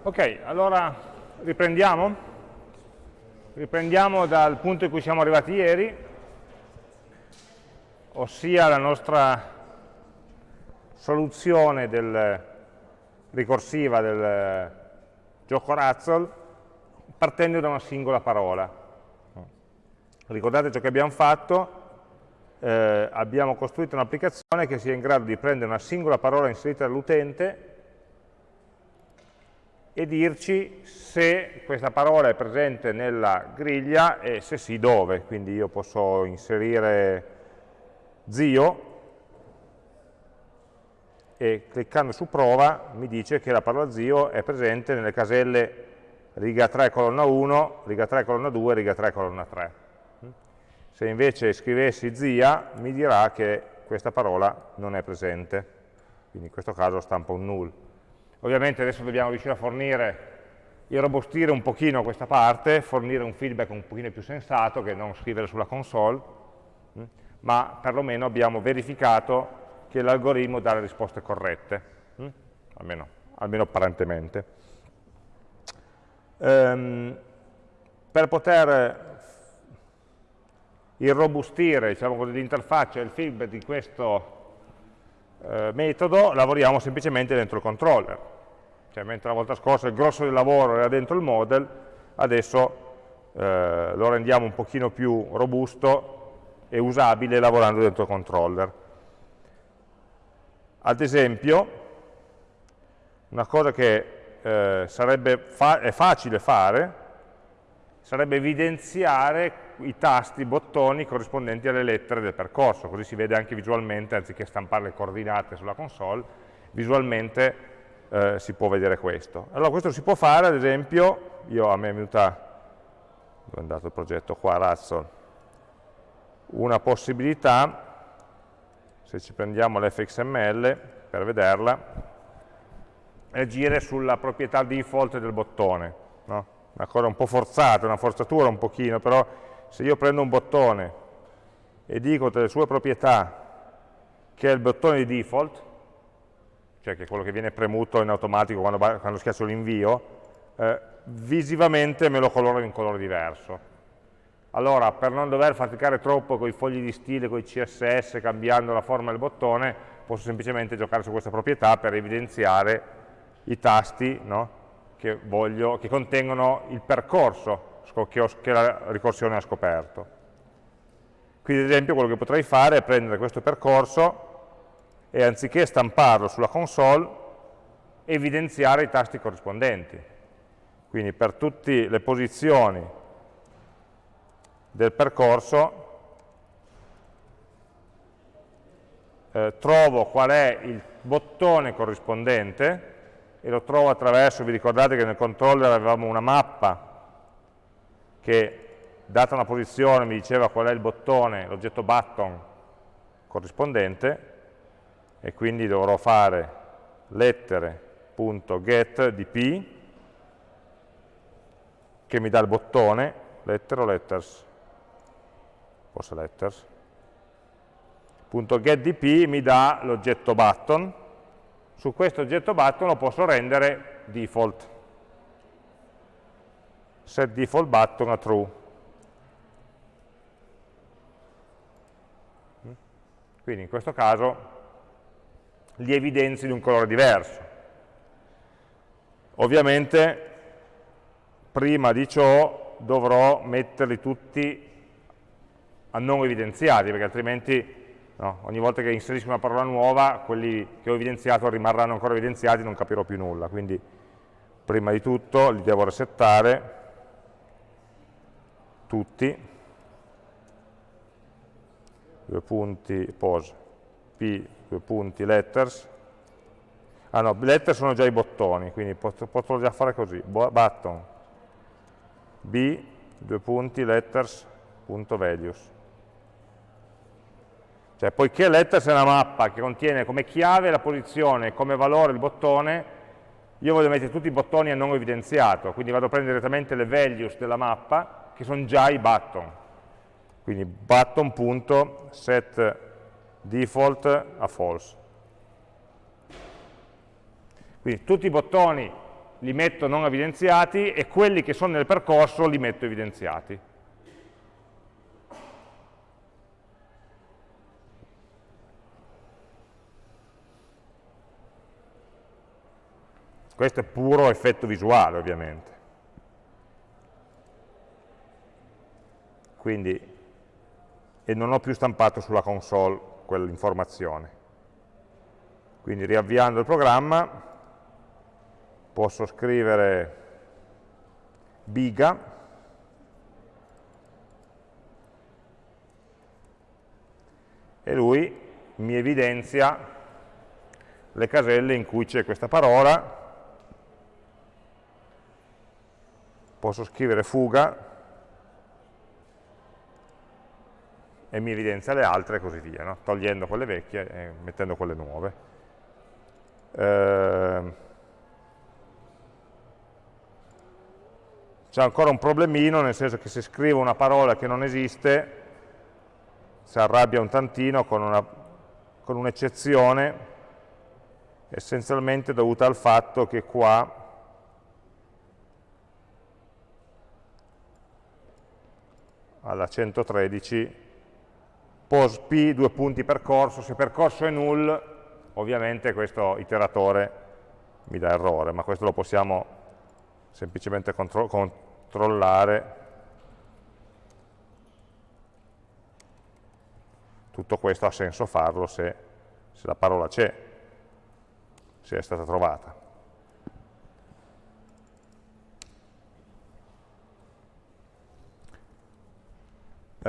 Ok, allora riprendiamo? Riprendiamo dal punto in cui siamo arrivati ieri, ossia la nostra soluzione del, ricorsiva del gioco Razzle partendo da una singola parola. Ricordate ciò che abbiamo fatto? Eh, abbiamo costruito un'applicazione che sia in grado di prendere una singola parola inserita dall'utente e dirci se questa parola è presente nella griglia e se sì dove, quindi io posso inserire zio e cliccando su prova mi dice che la parola zio è presente nelle caselle riga 3 colonna 1, riga 3 colonna 2, riga 3 colonna 3. Se invece scrivessi zia mi dirà che questa parola non è presente, quindi in questo caso stampa un null. Ovviamente adesso dobbiamo riuscire a fornire, irrobustire un pochino questa parte, fornire un feedback un pochino più sensato che non scrivere sulla console, hm? ma perlomeno abbiamo verificato che l'algoritmo dà le risposte corrette, hm? almeno, almeno, apparentemente. Ehm, per poter irrobustire diciamo l'interfaccia e il feedback di questo eh, metodo lavoriamo semplicemente dentro il controller. Cioè, mentre la volta scorsa il grosso del lavoro era dentro il model, adesso eh, lo rendiamo un pochino più robusto e usabile lavorando dentro il controller. Ad esempio, una cosa che eh, sarebbe fa è facile fare sarebbe evidenziare i tasti, i bottoni corrispondenti alle lettere del percorso, così si vede anche visualmente, anziché stampare le coordinate sulla console, visualmente eh, si può vedere questo. Allora questo si può fare, ad esempio, io a me è venuta, dove è andato il progetto qua, Razzle, una possibilità, se ci prendiamo l'fxml per vederla, è agire sulla proprietà default del bottone, no? una cosa un po' forzata, una forzatura un pochino, però se io prendo un bottone e dico delle sue proprietà che è il bottone di default, cioè che è quello che viene premuto in automatico quando, quando schiaccio l'invio, eh, visivamente me lo colora in un colore diverso. Allora, per non dover faticare troppo con i fogli di stile, con i CSS, cambiando la forma del bottone, posso semplicemente giocare su questa proprietà per evidenziare i tasti no? che, voglio, che contengono il percorso che, ho, che la ricorsione ha scoperto. Quindi ad esempio quello che potrei fare è prendere questo percorso e anziché stamparlo sulla console, evidenziare i tasti corrispondenti. Quindi per tutte le posizioni del percorso eh, trovo qual è il bottone corrispondente e lo trovo attraverso, vi ricordate che nel controller avevamo una mappa che data una posizione mi diceva qual è il bottone, l'oggetto button corrispondente e quindi dovrò fare lettere.getDP che mi dà il bottone, letter o letters? Forse letters. .getDP mi dà l'oggetto button, su questo oggetto button lo posso rendere default set default button a true. Quindi in questo caso li evidenzi di un colore diverso. Ovviamente prima di ciò dovrò metterli tutti a non evidenziati, perché altrimenti no, ogni volta che inserisco una parola nuova, quelli che ho evidenziato rimarranno ancora evidenziati e non capirò più nulla. Quindi prima di tutto li devo resettare tutti, due punti pose, p, due punti letters, ah no, letters sono già i bottoni, quindi potrò già fare così, button, b, due punti letters, punto values. Cioè, poiché letters è una mappa che contiene come chiave la posizione, come valore il bottone, io voglio mettere tutti i bottoni a non evidenziato, quindi vado a prendere direttamente le values della mappa che sono già i button. Quindi button.set default a false. Quindi tutti i bottoni li metto non evidenziati e quelli che sono nel percorso li metto evidenziati. Questo è puro effetto visuale, ovviamente. Quindi, e non ho più stampato sulla console quell'informazione. Quindi riavviando il programma posso scrivere biga e lui mi evidenzia le caselle in cui c'è questa parola posso scrivere fuga e mi evidenzia le altre e così via, no? togliendo quelle vecchie e mettendo quelle nuove. Eh, C'è ancora un problemino, nel senso che se scrivo una parola che non esiste, si arrabbia un tantino con un'eccezione, un essenzialmente dovuta al fatto che qua alla 113, pos p, due punti percorso, se percorso è null, ovviamente questo iteratore mi dà errore, ma questo lo possiamo semplicemente contro controllare. Tutto questo ha senso farlo se, se la parola c'è, se è stata trovata.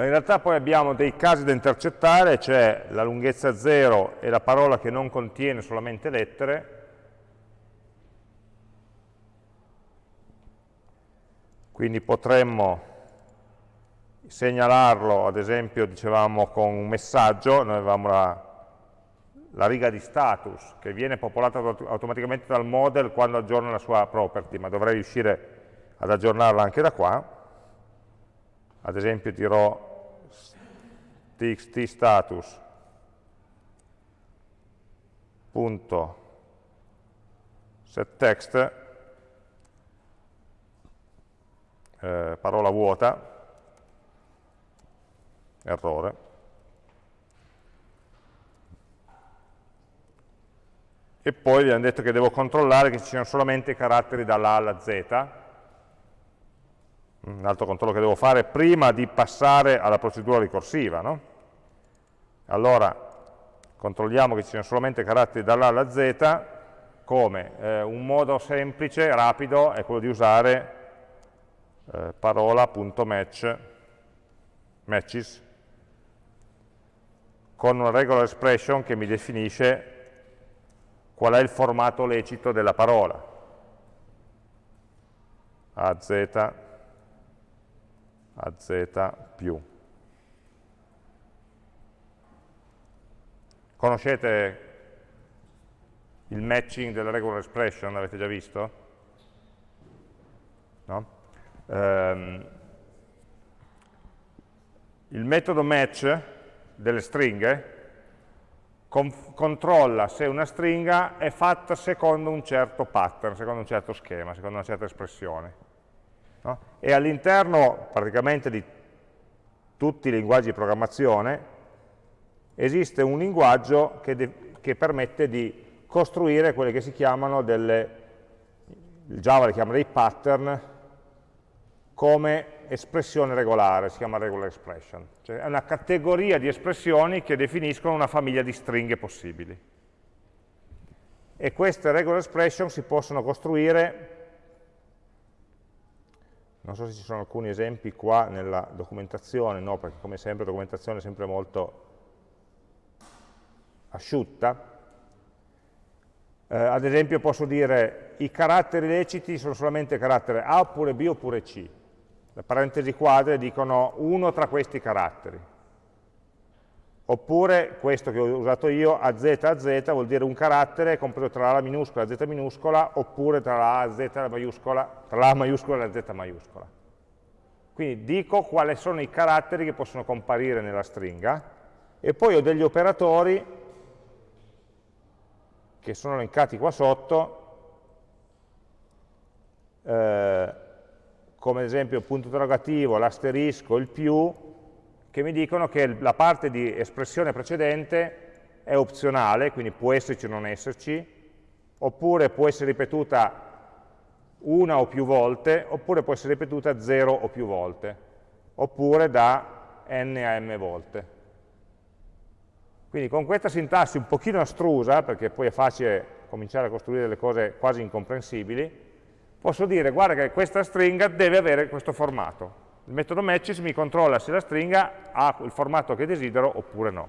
In realtà poi abbiamo dei casi da intercettare, cioè la lunghezza 0 e la parola che non contiene solamente lettere, quindi potremmo segnalarlo, ad esempio, dicevamo con un messaggio, noi avevamo la, la riga di status che viene popolata automaticamente dal model quando aggiorna la sua property, ma dovrei riuscire ad aggiornarla anche da qua, ad esempio dirò txt status. Punto. setText eh, parola vuota. Errore. E poi abbiamo detto che devo controllare che ci siano solamente caratteri dalla A alla Z un altro controllo che devo fare prima di passare alla procedura ricorsiva. No? Allora, controlliamo che ci siano solamente caratteri dall'A alla Z, come? Eh, un modo semplice, rapido, è quello di usare eh, parola.match, matches, con una regular expression che mi definisce qual è il formato lecito della parola. A, Z, a z più. Conoscete il matching della regular expression, l'avete già visto? No? Um, il metodo match delle stringhe controlla se una stringa è fatta secondo un certo pattern, secondo un certo schema, secondo una certa espressione. No? E all'interno praticamente di tutti i linguaggi di programmazione esiste un linguaggio che, che permette di costruire quelle che si chiamano delle, il Java le chiama dei pattern, come espressione regolare, si chiama regular expression. Cioè è una categoria di espressioni che definiscono una famiglia di stringhe possibili. E queste regular expression si possono costruire non so se ci sono alcuni esempi qua nella documentazione, no, perché come sempre la documentazione è sempre molto asciutta. Eh, ad esempio posso dire i caratteri leciti sono solamente carattere A oppure B oppure C. Le parentesi quadre dicono uno tra questi caratteri. Oppure questo che ho usato io, AZ AZ, vuol dire un carattere compreso tra la minuscola e la Z minuscola, oppure tra la A Z maiuscola, tra la maiuscola e la Z maiuscola. Quindi dico quali sono i caratteri che possono comparire nella stringa, e poi ho degli operatori che sono elencati qua sotto, come ad esempio il punto interrogativo, l'asterisco, il più, che mi dicono che la parte di espressione precedente è opzionale, quindi può esserci o non esserci, oppure può essere ripetuta una o più volte, oppure può essere ripetuta zero o più volte, oppure da n a m volte. Quindi con questa sintassi un pochino astrusa, perché poi è facile cominciare a costruire delle cose quasi incomprensibili, posso dire, guarda che questa stringa deve avere questo formato. Il metodo matches mi controlla se la stringa ha il formato che desidero oppure no.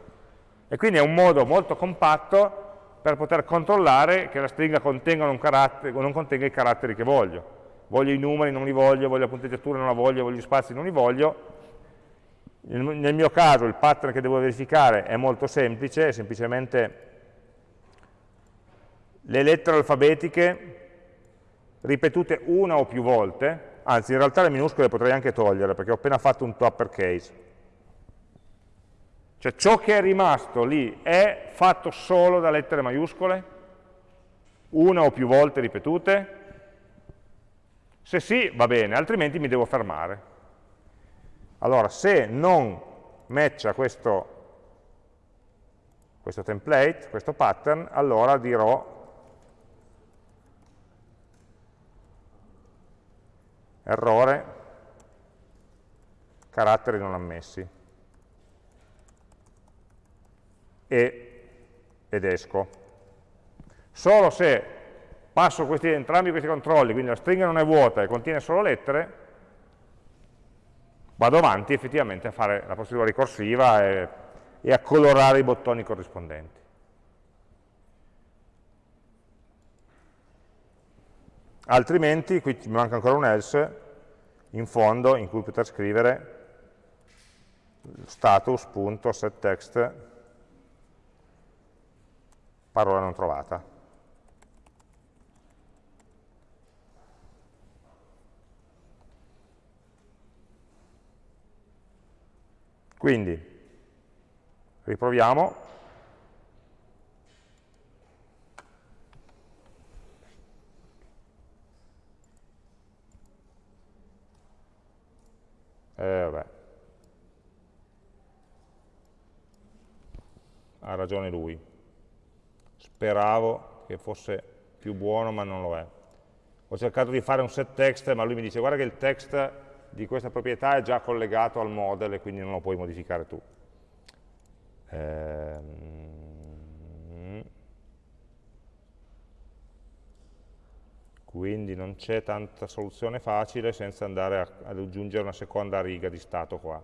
E quindi è un modo molto compatto per poter controllare che la stringa contenga o non contenga i caratteri che voglio. Voglio i numeri, non li voglio, voglio la punteggiatura, non la voglio, voglio gli spazi, non li voglio, nel mio caso il pattern che devo verificare è molto semplice, è semplicemente le lettere alfabetiche ripetute una o più volte, anzi in realtà le minuscole potrei anche togliere perché ho appena fatto un to uppercase. Cioè ciò che è rimasto lì è fatto solo da lettere maiuscole, una o più volte ripetute? Se sì, va bene, altrimenti mi devo fermare. Allora, se non matcha questo, questo template, questo pattern, allora dirò errore, caratteri non ammessi. E, ed esco. Solo se passo questi, entrambi questi controlli, quindi la stringa non è vuota e contiene solo lettere, vado avanti effettivamente a fare la procedura ricorsiva e, e a colorare i bottoni corrispondenti. Altrimenti, qui mi manca ancora un else, in fondo, in cui poter scrivere status.setText parola non trovata. Quindi, riproviamo. Eh, vabbè. Ha ragione lui. Speravo che fosse più buono, ma non lo è. Ho cercato di fare un set text, ma lui mi dice guarda che il text di questa proprietà è già collegato al model e quindi non lo puoi modificare tu. Ehm, quindi non c'è tanta soluzione facile senza andare a, ad aggiungere una seconda riga di stato qua.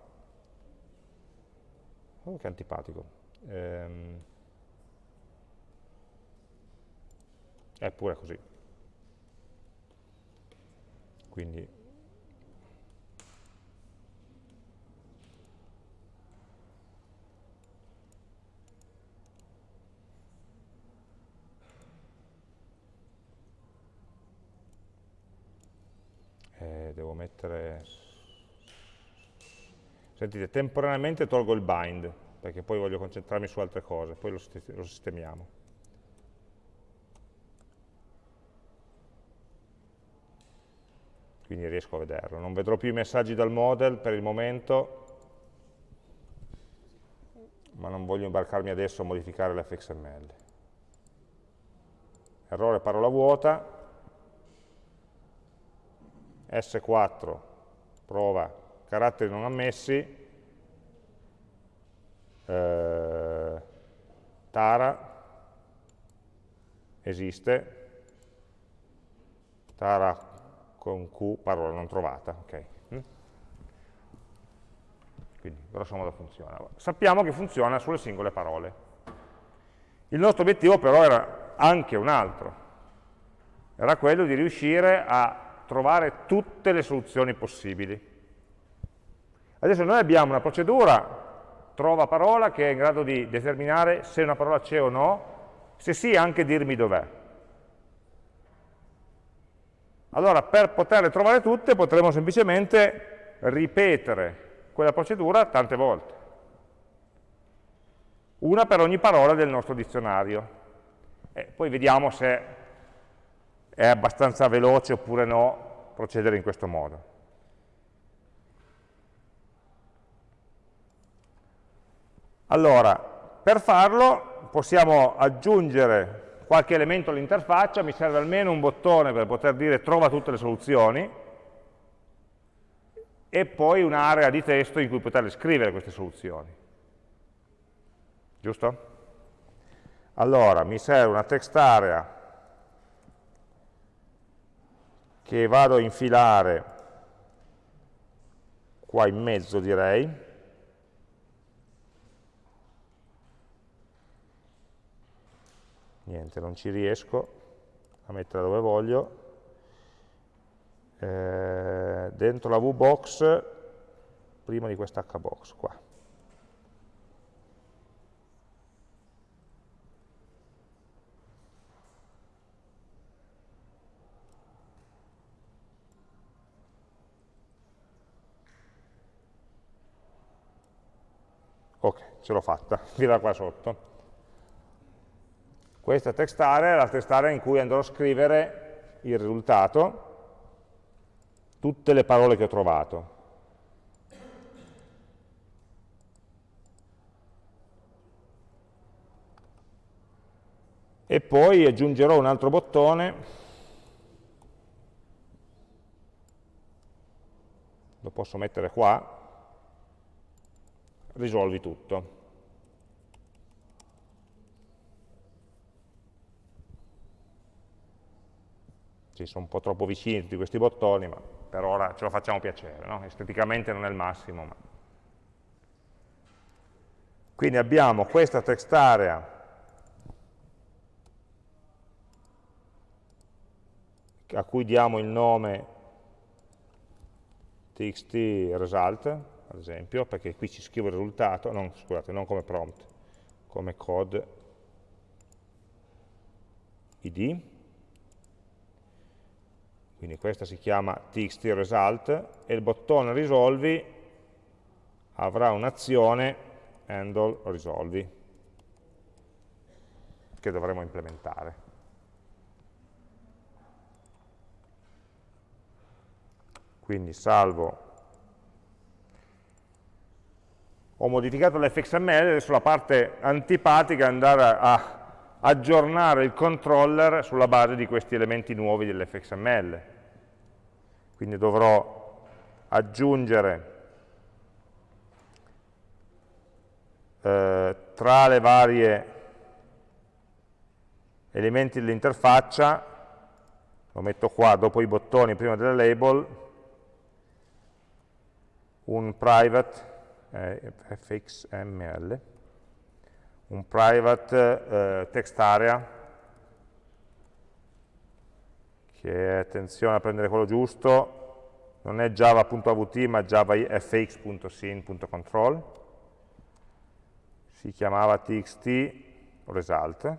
Oh, che antipatico. Ehm, è pure così. Quindi eh, devo mettere sentite, temporaneamente tolgo il bind perché poi voglio concentrarmi su altre cose poi lo, lo sistemiamo. Quindi riesco a vederlo. Non vedrò più i messaggi dal model per il momento ma non voglio imbarcarmi adesso a modificare l'fxml errore parola vuota. S4 prova. Caratteri non ammessi, eh, Tara esiste, Tara con Q, parola non trovata, ok. Mm? Quindi grosso modo funziona. Sappiamo che funziona sulle singole parole. Il nostro obiettivo però era anche un altro, era quello di riuscire a trovare tutte le soluzioni possibili. Adesso noi abbiamo una procedura trova parola che è in grado di determinare se una parola c'è o no, se sì anche dirmi dov'è. Allora per poterle trovare tutte potremo semplicemente ripetere quella procedura tante volte. Una per ogni parola del nostro dizionario. E poi vediamo se è abbastanza veloce oppure no procedere in questo modo. Allora, per farlo possiamo aggiungere qualche elemento all'interfaccia, mi serve almeno un bottone per poter dire trova tutte le soluzioni, e poi un'area di testo in cui poter scrivere queste soluzioni. Giusto? Allora, mi serve una text area che vado a infilare qua in mezzo direi, niente, non ci riesco a mettere dove voglio, eh, dentro la VBox prima di questa HBox qua. Ok, ce l'ho fatta, dirà qua sotto. Questa text area è la text area in cui andrò a scrivere il risultato, tutte le parole che ho trovato. E poi aggiungerò un altro bottone, lo posso mettere qua, risolvi tutto. Sì, sono un po' troppo vicini tutti questi bottoni, ma per ora ce lo facciamo piacere, no? esteticamente non è il massimo. Ma... Quindi abbiamo questa text area a cui diamo il nome txt result, ad esempio, perché qui ci scrivo il risultato, non, scusate, non come prompt, come code id, quindi questa si chiama txt result e il bottone risolvi avrà un'azione handle risolvi che dovremo implementare. Quindi salvo ho modificato l'fxml, adesso la parte antipatica è andare a aggiornare il controller sulla base di questi elementi nuovi dell'fxml. Quindi dovrò aggiungere eh, tra le varie elementi dell'interfaccia, lo metto qua dopo i bottoni prima delle label, un private eh, fxml, un private eh, text area, che attenzione a prendere quello giusto, non è java.avt ma javafx.sin.control, si chiamava txt result,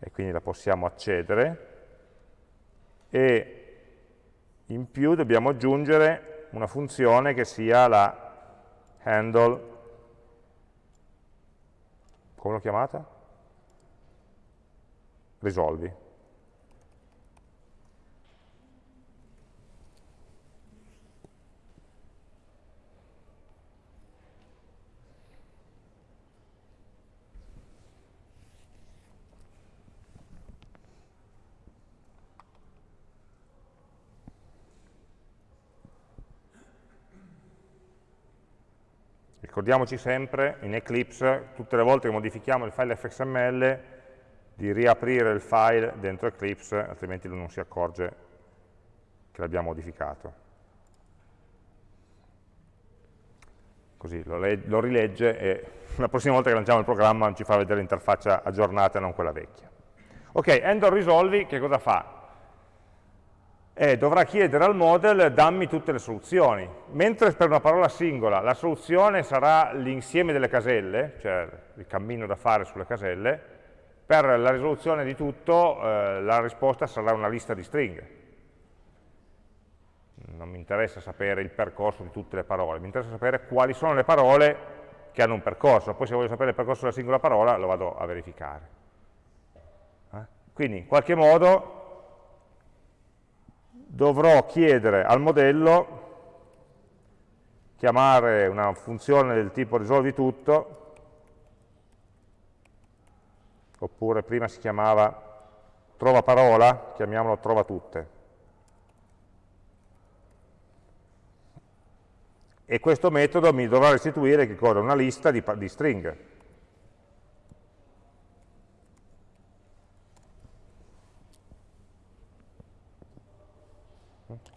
e quindi la possiamo accedere, e in più dobbiamo aggiungere una funzione che sia la handle, come l'ho chiamata? Risolvi. Ricordiamoci sempre in Eclipse, tutte le volte che modifichiamo il file fxml, di riaprire il file dentro Eclipse, altrimenti lui non si accorge che l'abbiamo modificato. Così lo, lo, rilegge e la prossima volta che lanciamo il programma ci fa vedere l'interfaccia aggiornata e non quella vecchia. Ok, handle risolvi che cosa fa? Eh, dovrà chiedere al model dammi tutte le soluzioni, mentre per una parola singola la soluzione sarà l'insieme delle caselle, cioè il cammino da fare sulle caselle, per la risoluzione di tutto eh, la risposta sarà una lista di stringhe. Non mi interessa sapere il percorso di tutte le parole, mi interessa sapere quali sono le parole che hanno un percorso, poi se voglio sapere il percorso della singola parola lo vado a verificare. Eh? Quindi in qualche modo dovrò chiedere al modello chiamare una funzione del tipo risolvi tutto, oppure prima si chiamava trova parola, chiamiamolo trova tutte. E questo metodo mi dovrà restituire? Una lista di, di stringhe.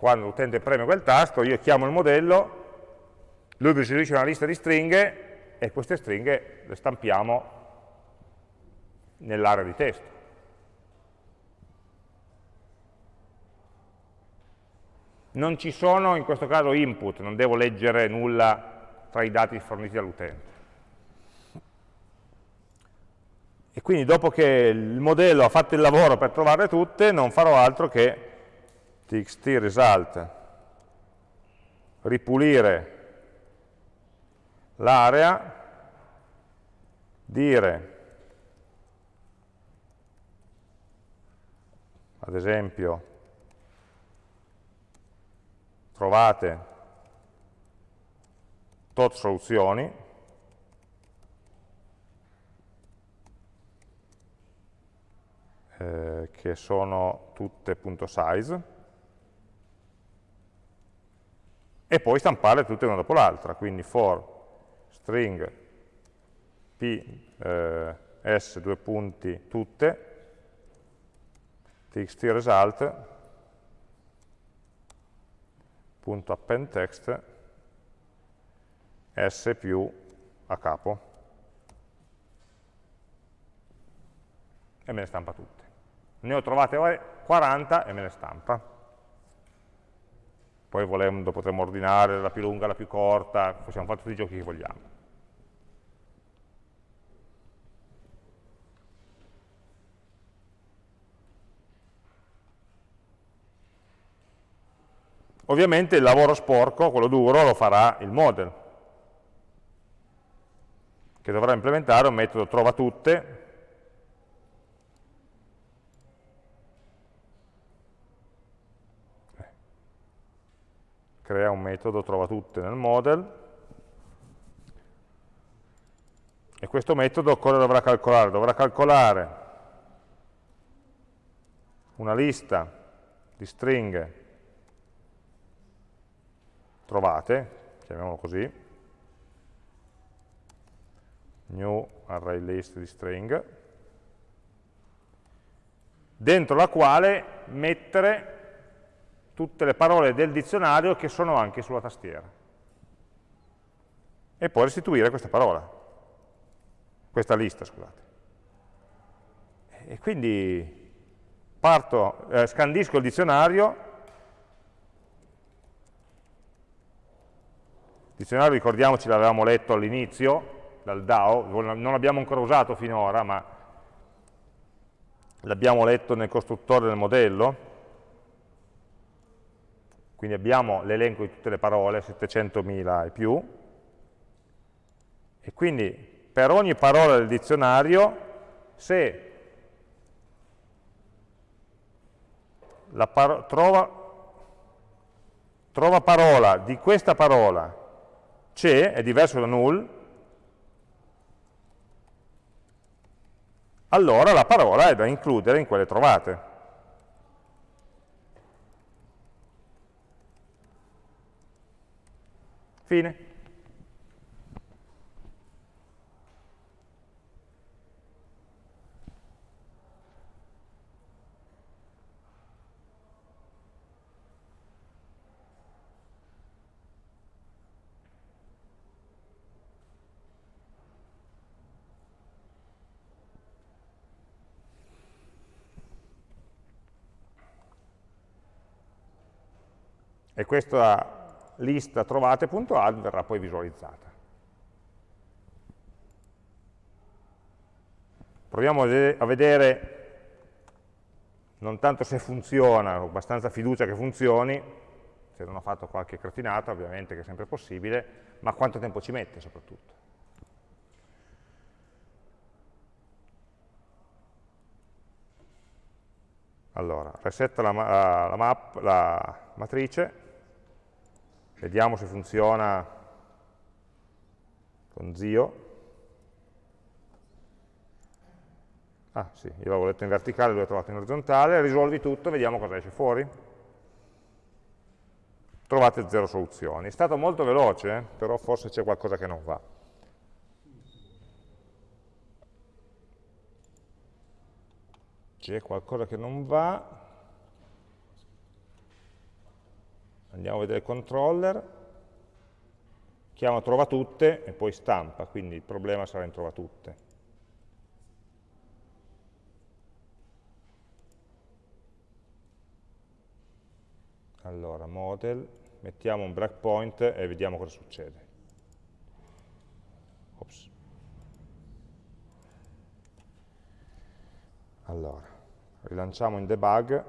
Quando l'utente preme quel tasto, io chiamo il modello, lui restituisce una lista di stringhe e queste stringhe le stampiamo nell'area di testo. Non ci sono in questo caso input, non devo leggere nulla tra i dati forniti dall'utente. E quindi dopo che il modello ha fatto il lavoro per trovarle tutte, non farò altro che txt result ripulire l'area, dire ad esempio trovate tot soluzioni, eh, che sono tutte punto .size, e poi stampare tutte una dopo l'altra, quindi for string p eh, s due punti tutte, txt result append text s più a capo e me ne stampa tutte. Ne ho trovate 40 e me ne stampa. Poi volendo potremmo ordinare la più lunga, la più corta, possiamo fare tutti i giochi che vogliamo. Ovviamente il lavoro sporco, quello duro, lo farà il model, che dovrà implementare un metodo trova tutte, crea un metodo trova tutte nel model, e questo metodo cosa dovrà calcolare? Dovrà calcolare una lista di stringhe trovate, chiamiamolo così, new array list di string, dentro la quale mettere tutte le parole del dizionario che sono anche sulla tastiera. E poi restituire questa parola, questa lista, scusate. E quindi parto, eh, scandisco il dizionario, dizionario, ricordiamoci, l'avevamo letto all'inizio, dal DAO, non l'abbiamo ancora usato finora, ma l'abbiamo letto nel costruttore del modello, quindi abbiamo l'elenco di tutte le parole, 700.000 e più, e quindi per ogni parola del dizionario, se la paro trova, trova parola di questa parola c'è, è diverso da null, allora la parola è da includere in quelle trovate. Fine. e questa lista trovate.add verrà poi visualizzata. Proviamo a vedere non tanto se funziona, ho abbastanza fiducia che funzioni, se non ho fatto qualche cretinata ovviamente che è sempre possibile, ma quanto tempo ci mette soprattutto. Allora, resetta la, la, map, la matrice, Vediamo se funziona con zio, ah sì, io l'avevo letto in verticale, l'ho trovato in orizzontale, risolvi tutto, vediamo cosa esce fuori. Trovate zero soluzioni. È stato molto veloce, eh? però forse c'è qualcosa che non va. C'è qualcosa che non va. Andiamo a vedere il controller chiama trova tutte e poi stampa, quindi il problema sarà in trova tutte. Allora, model, mettiamo un breakpoint e vediamo cosa succede. Ops. Allora, rilanciamo in debug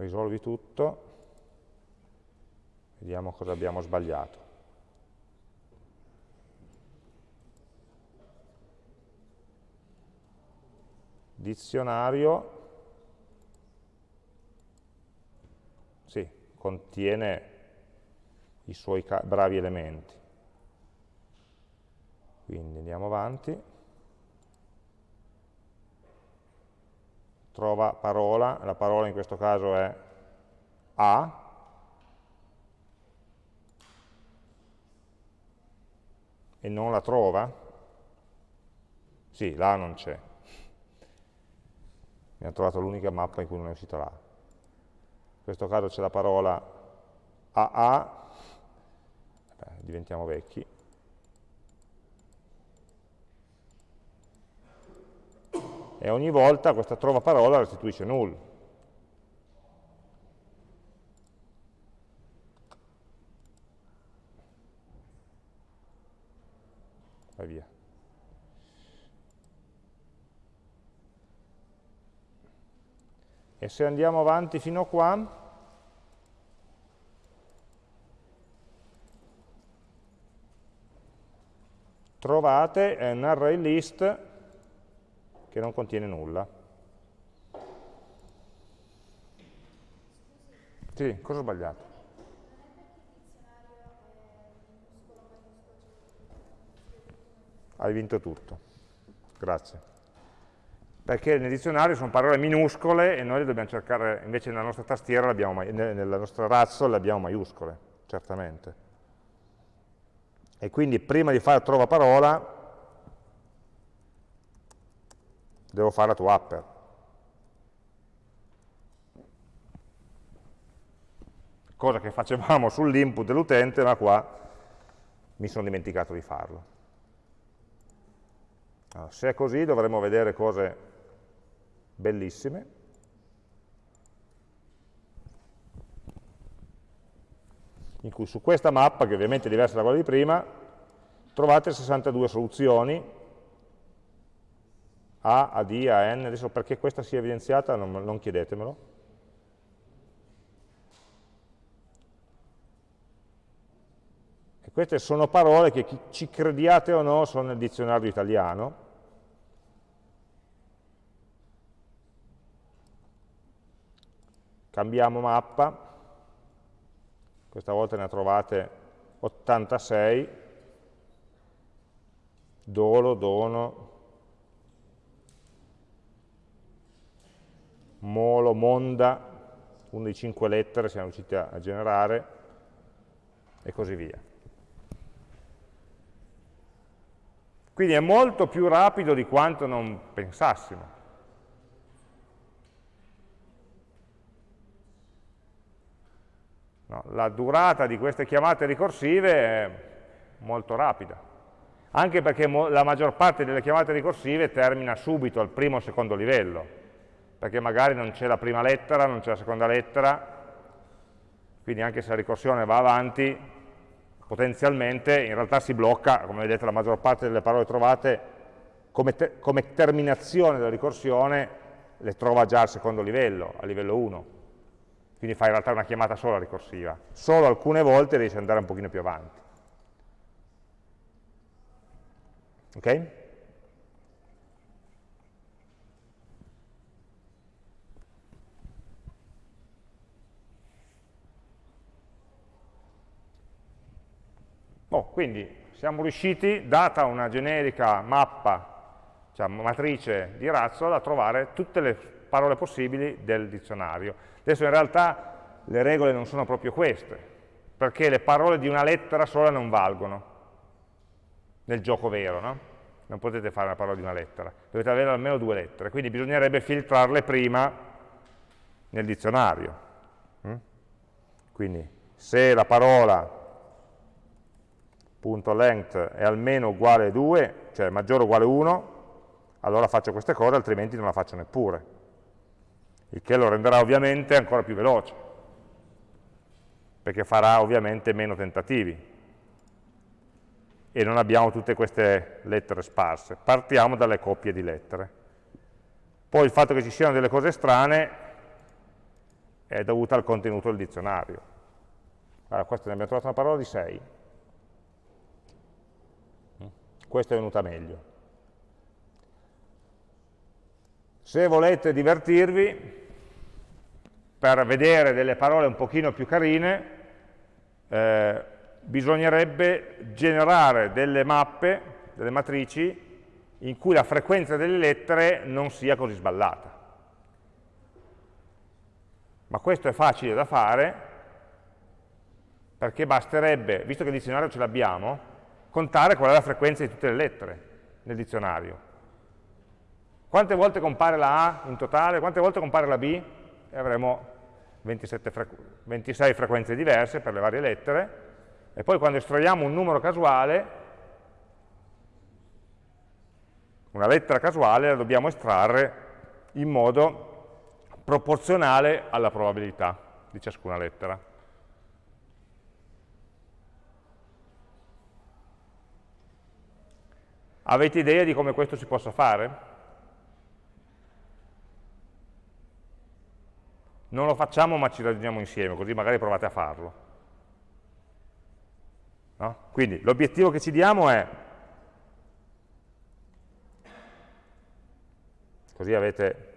risolvi tutto, vediamo cosa abbiamo sbagliato. Dizionario, sì, contiene i suoi bravi elementi. Quindi andiamo avanti. Trova parola, la parola in questo caso è A, e non la trova? Sì, là non c'è. Mi ha trovato l'unica mappa in cui non è uscita là. In questo caso c'è la parola AA, Beh, diventiamo vecchi, e ogni volta questa trova parola restituisce null. Vai via. E se andiamo avanti fino a qua, trovate un array list che non contiene nulla. Sì, cosa ho sbagliato? Hai vinto tutto. Grazie. Perché nel dizionario sono parole minuscole e noi le dobbiamo cercare, invece nella nostra tastiera, nella nostra razzo le abbiamo maiuscole, certamente. E quindi prima di fare trova parola devo fare la tua upper. Cosa che facevamo sull'input dell'utente, ma qua mi sono dimenticato di farlo. Allora, se è così dovremo vedere cose bellissime. in cui su questa mappa, che ovviamente è diversa da quella di prima, trovate 62 soluzioni a, a D, a N, adesso perché questa sia evidenziata non, non chiedetemelo. E queste sono parole che ci crediate o no sono nel dizionario italiano. Cambiamo mappa, questa volta ne trovate 86, dolo, dono, molo, monda, una di cinque lettere siamo riusciti a generare, e così via. Quindi è molto più rapido di quanto non pensassimo. No, la durata di queste chiamate ricorsive è molto rapida, anche perché la maggior parte delle chiamate ricorsive termina subito al primo o secondo livello, perché magari non c'è la prima lettera, non c'è la seconda lettera, quindi anche se la ricorsione va avanti, potenzialmente in realtà si blocca, come vedete la maggior parte delle parole trovate come, te come terminazione della ricorsione le trova già al secondo livello, a livello 1, quindi fai in realtà una chiamata sola ricorsiva, solo alcune volte riesci ad andare un pochino più avanti. Ok? Quindi siamo riusciti, data una generica mappa, cioè matrice di Razzle, a trovare tutte le parole possibili del dizionario. Adesso in realtà le regole non sono proprio queste, perché le parole di una lettera sola non valgono nel gioco vero, no? Non potete fare una parola di una lettera, dovete avere almeno due lettere, quindi bisognerebbe filtrarle prima nel dizionario. Mm? Quindi se la parola length è almeno uguale a 2, cioè maggiore o uguale a 1, allora faccio queste cose, altrimenti non la faccio neppure. Il che lo renderà ovviamente ancora più veloce, perché farà ovviamente meno tentativi. E non abbiamo tutte queste lettere sparse. Partiamo dalle coppie di lettere. Poi il fatto che ci siano delle cose strane è dovuto al contenuto del dizionario. Allora, questo ne abbiamo trovato una parola di 6 questa è venuta meglio. Se volete divertirvi, per vedere delle parole un pochino più carine, eh, bisognerebbe generare delle mappe, delle matrici, in cui la frequenza delle lettere non sia così sballata. Ma questo è facile da fare, perché basterebbe, visto che il dizionario ce l'abbiamo, contare qual è la frequenza di tutte le lettere nel dizionario. Quante volte compare la A in totale, quante volte compare la B? E avremo 27 26 frequenze diverse per le varie lettere, e poi quando estraiamo un numero casuale, una lettera casuale la dobbiamo estrarre in modo proporzionale alla probabilità di ciascuna lettera. Avete idea di come questo si possa fare? Non lo facciamo ma ci ragioniamo insieme, così magari provate a farlo. No? Quindi l'obiettivo che ci diamo è, così avete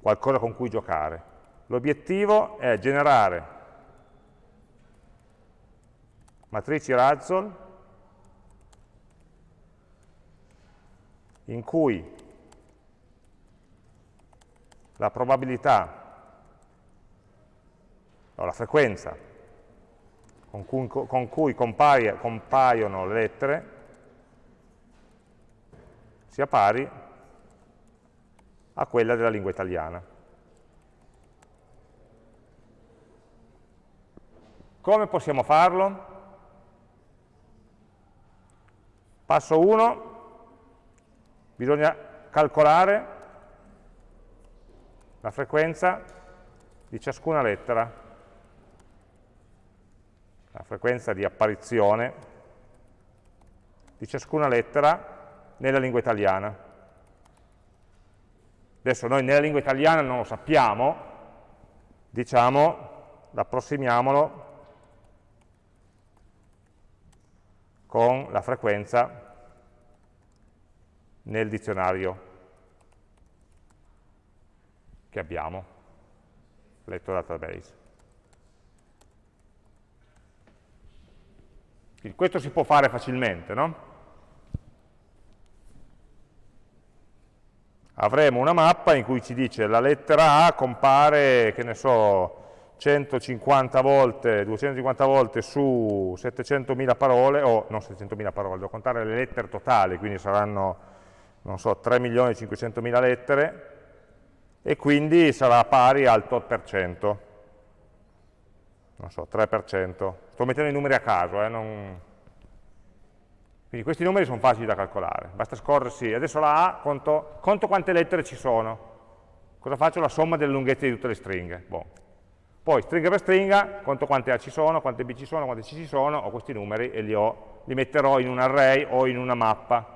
qualcosa con cui giocare, l'obiettivo è generare matrici Razzle in cui la probabilità o la frequenza con cui, con cui compaia, compaiono le lettere sia pari a quella della lingua italiana. Come possiamo farlo? Passo 1, bisogna calcolare la frequenza di ciascuna lettera, la frequenza di apparizione di ciascuna lettera nella lingua italiana. Adesso noi nella lingua italiana non lo sappiamo, diciamo, approssimiamolo con la frequenza nel dizionario che abbiamo, letto database. Quindi questo si può fare facilmente, no? Avremo una mappa in cui ci dice la lettera A compare, che ne so, 150 volte, 250 volte su 700.000 parole, o non 700.000 parole, devo contare le lettere totali, quindi saranno non so, 3.500.000 lettere e quindi sarà pari al tot per cento. Non so, 3%. Sto mettendo i numeri a caso, eh, non... Quindi questi numeri sono facili da calcolare, basta scorrersi. Adesso la A, conto, conto quante lettere ci sono. Cosa faccio? La somma delle lunghezze di tutte le stringhe. Bon. Poi stringa per stringa, conto quante A ci sono, quante B ci sono, quante C ci sono, ho questi numeri e li, ho, li metterò in un array o in una mappa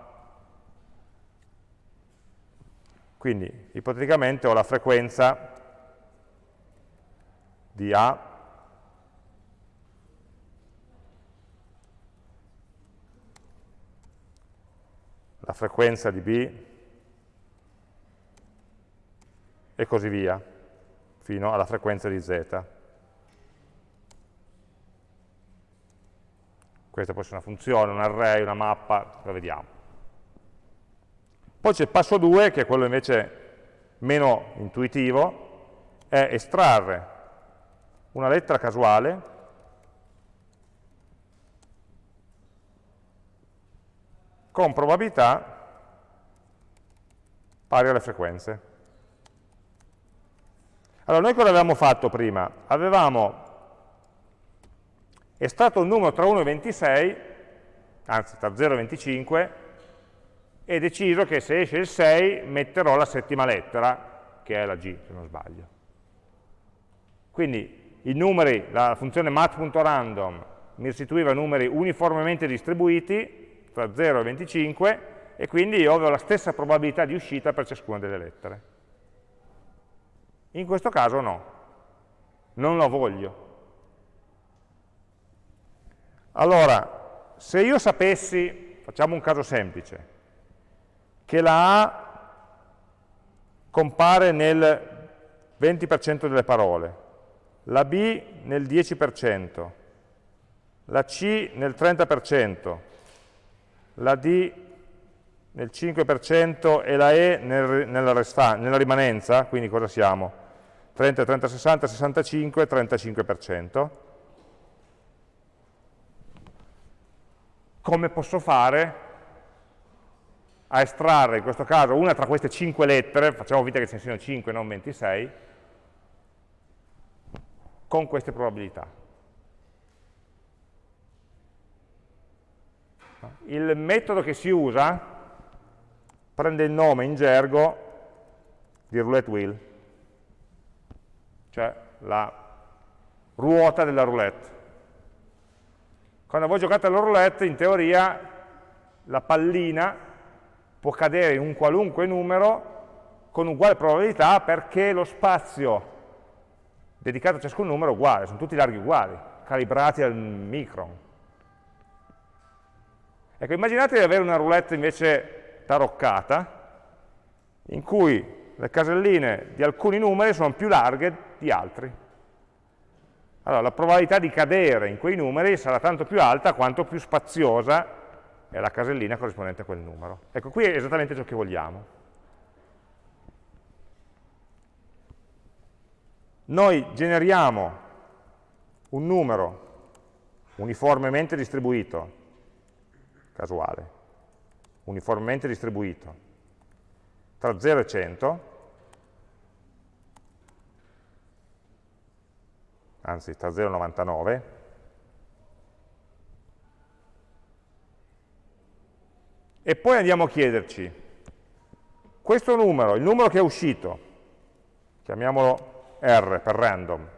Quindi ipoteticamente ho la frequenza di A la frequenza di B e così via, fino alla frequenza di Z. questa può essere una funzione, un array, una mappa, lo vediamo. Poi c'è il passo 2, che è quello invece meno intuitivo, è estrarre una lettera casuale con probabilità pari alle frequenze. Allora, noi cosa avevamo fatto prima? Avevamo estratto un numero tra 1 e 26, anzi tra 0 e 25, e deciso che se esce il 6 metterò la settima lettera, che è la G, se non sbaglio. Quindi i numeri, la funzione mat.random mi restituiva numeri uniformemente distribuiti tra 0 e 25 e quindi io avevo la stessa probabilità di uscita per ciascuna delle lettere. In questo caso no, non lo voglio. Allora, se io sapessi, facciamo un caso semplice, che la A compare nel 20% delle parole, la B nel 10%, la C nel 30%, la D nel 5% e la E nel, nella, nella rimanenza, quindi cosa siamo? 30, 30, 60, 65, 35%. Come posso fare a estrarre, in questo caso, una tra queste 5 lettere, facciamo vita che ce ne siano 5, non 26, con queste probabilità. Il metodo che si usa prende il nome in gergo di roulette wheel, cioè la ruota della roulette. Quando voi giocate alla roulette, in teoria, la pallina può cadere in un qualunque numero con uguale probabilità perché lo spazio dedicato a ciascun numero è uguale, sono tutti larghi uguali, calibrati al micron. Ecco, immaginate di avere una roulette invece taroccata, in cui le caselline di alcuni numeri sono più larghe di altri. Allora, la probabilità di cadere in quei numeri sarà tanto più alta quanto più spaziosa è la casellina corrispondente a quel numero. Ecco, qui è esattamente ciò che vogliamo. Noi generiamo un numero uniformemente distribuito, casuale, uniformemente distribuito tra 0 e 100, anzi tra 0 e 99, e poi andiamo a chiederci, questo numero, il numero che è uscito, chiamiamolo R per random,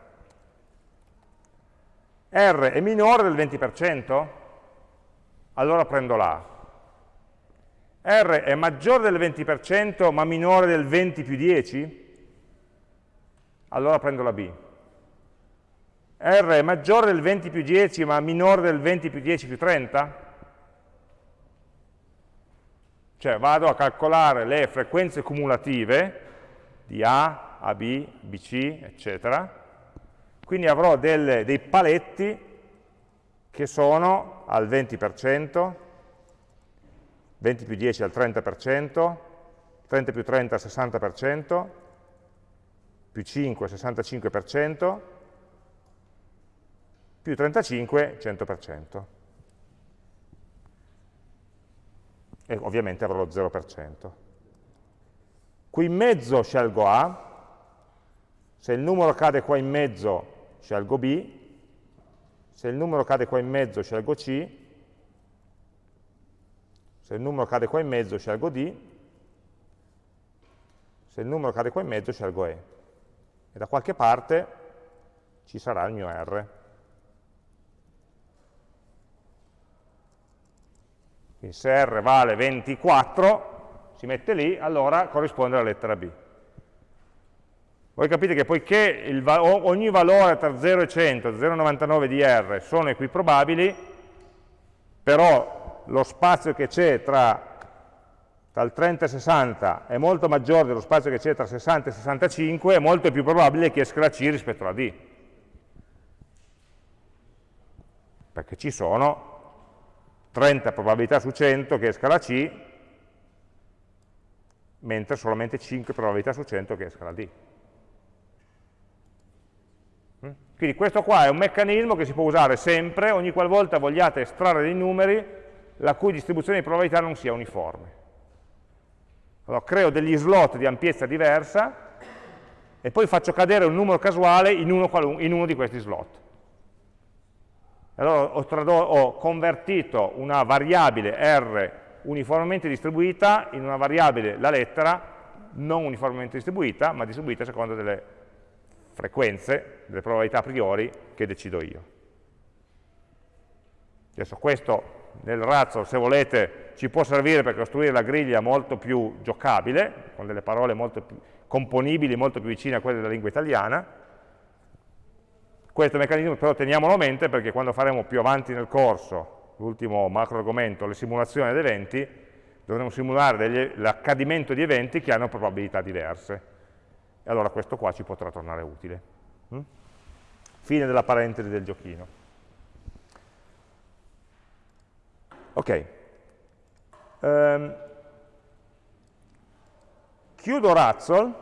R è minore del 20%? Allora prendo l'A. R è maggiore del 20% ma minore del 20 più 10? Allora prendo la B. R è maggiore del 20 più 10 ma minore del 20 più 10 più 30? Cioè vado a calcolare le frequenze cumulative di A, AB, BC, eccetera, quindi avrò delle, dei paletti che sono al 20%, 20 più 10 al 30%, 30 più 30 al 60%, più 5 65%, più 35 100%. E ovviamente avrò lo 0%. Qui in mezzo scelgo A, se il numero cade qua in mezzo scelgo B, se il numero cade qua in mezzo scelgo C, se il numero cade qua in mezzo scelgo D, se il numero cade qua in mezzo scelgo E. E da qualche parte ci sarà il mio R. Quindi se R vale 24, si mette lì, allora corrisponde alla lettera B. Voi capite che poiché il, ogni valore tra 0 e 100, 0,99 di R sono equiprobabili, però lo spazio che c'è tra, tra, il 30 e il 60 è molto maggiore dello spazio che c'è tra 60 e 65, è molto più probabile che esca la C rispetto alla D. Perché ci sono 30 probabilità su 100 che esca la C, mentre solamente 5 probabilità su 100 che esca la D. Mm? Quindi questo qua è un meccanismo che si può usare sempre, ogni qualvolta vogliate estrarre dei numeri la cui distribuzione di probabilità non sia uniforme. Allora, creo degli slot di ampiezza diversa e poi faccio cadere un numero casuale in uno, in uno di questi slot. Allora ho, ho, convertito una variabile R uniformemente distribuita in una variabile, la lettera, non uniformemente distribuita, ma distribuita secondo delle frequenze, delle probabilità a priori che decido io. Adesso questo nel razzo, se volete, ci può servire per costruire la griglia molto più giocabile, con delle parole molto più componibili, molto più vicine a quelle della lingua italiana. Questo meccanismo però teniamolo a mente perché quando faremo più avanti nel corso, l'ultimo macro argomento, le simulazioni ad eventi, dovremo simulare l'accadimento di eventi che hanno probabilità diverse. E allora questo qua ci potrà tornare utile. Mm? Fine della parentesi del giochino. Ok. Um, chiudo Razzle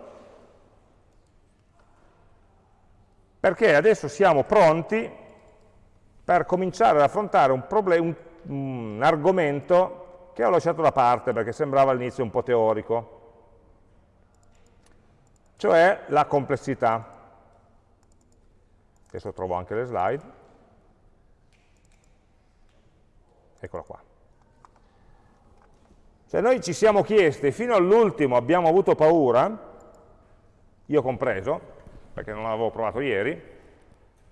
perché adesso siamo pronti per cominciare ad affrontare un, un, un argomento che ho lasciato da parte perché sembrava all'inizio un po' teorico, cioè la complessità. Adesso trovo anche le slide. Eccola qua. Cioè noi ci siamo chiesti, fino all'ultimo abbiamo avuto paura, io compreso, perché non l'avevo provato ieri,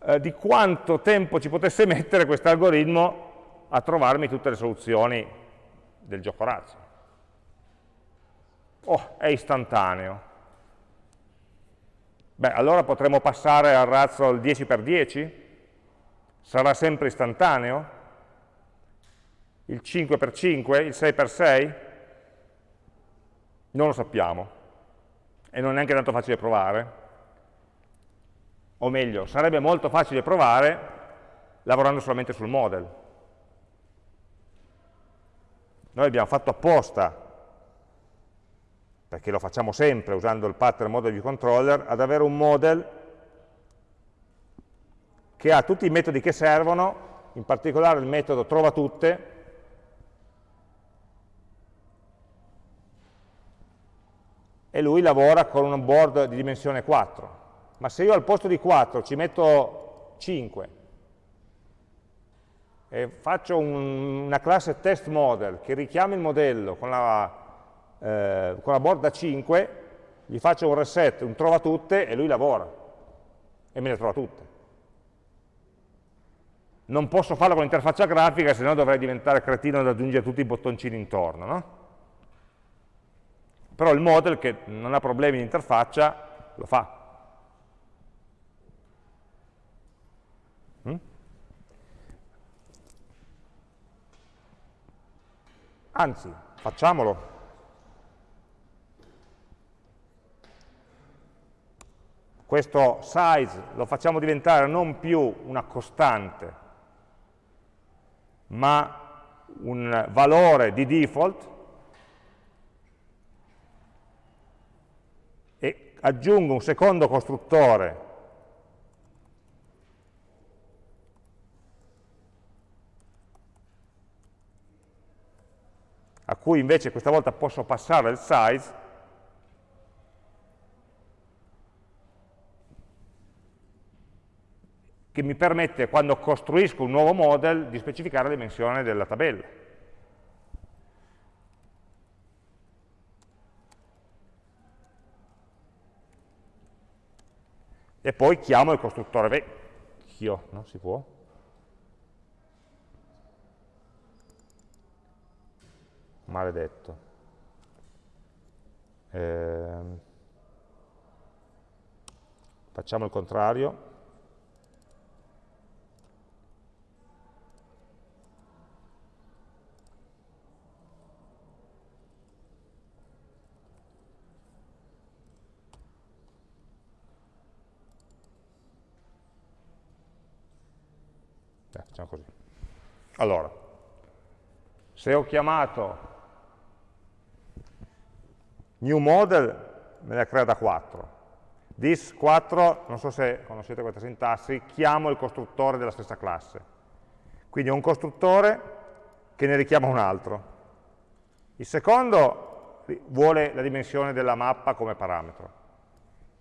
eh, di quanto tempo ci potesse mettere questo algoritmo a trovarmi tutte le soluzioni del gioco razzo. Oh, è istantaneo. Beh, allora potremo passare al razzo al 10x10? Sarà sempre istantaneo? il 5x5, il 6x6? Non lo sappiamo e non è neanche tanto facile provare. O meglio, sarebbe molto facile provare lavorando solamente sul model. Noi abbiamo fatto apposta, perché lo facciamo sempre usando il pattern model view controller, ad avere un model che ha tutti i metodi che servono, in particolare il metodo trova tutte, e lui lavora con un board di dimensione 4. Ma se io al posto di 4 ci metto 5 e faccio un, una classe test model che richiama il modello con la, eh, con la board da 5, gli faccio un reset, un trova tutte e lui lavora e me le trova tutte. Non posso farlo con l'interfaccia grafica, se no dovrei diventare cretino ad aggiungere tutti i bottoncini intorno, no? però il model che non ha problemi di interfaccia lo fa. Anzi, facciamolo. Questo size lo facciamo diventare non più una costante, ma un valore di default, aggiungo un secondo costruttore a cui invece questa volta posso passare il size, che mi permette, quando costruisco un nuovo model, di specificare la dimensione della tabella. e poi chiamo il costruttore vecchio, no? Si può? Maledetto. Eh, facciamo il contrario. Facciamo così. Allora, se ho chiamato new model, me ne crea da 4. This 4, non so se conoscete questa sintassi, chiamo il costruttore della stessa classe. Quindi ho un costruttore che ne richiama un altro. Il secondo vuole la dimensione della mappa come parametro.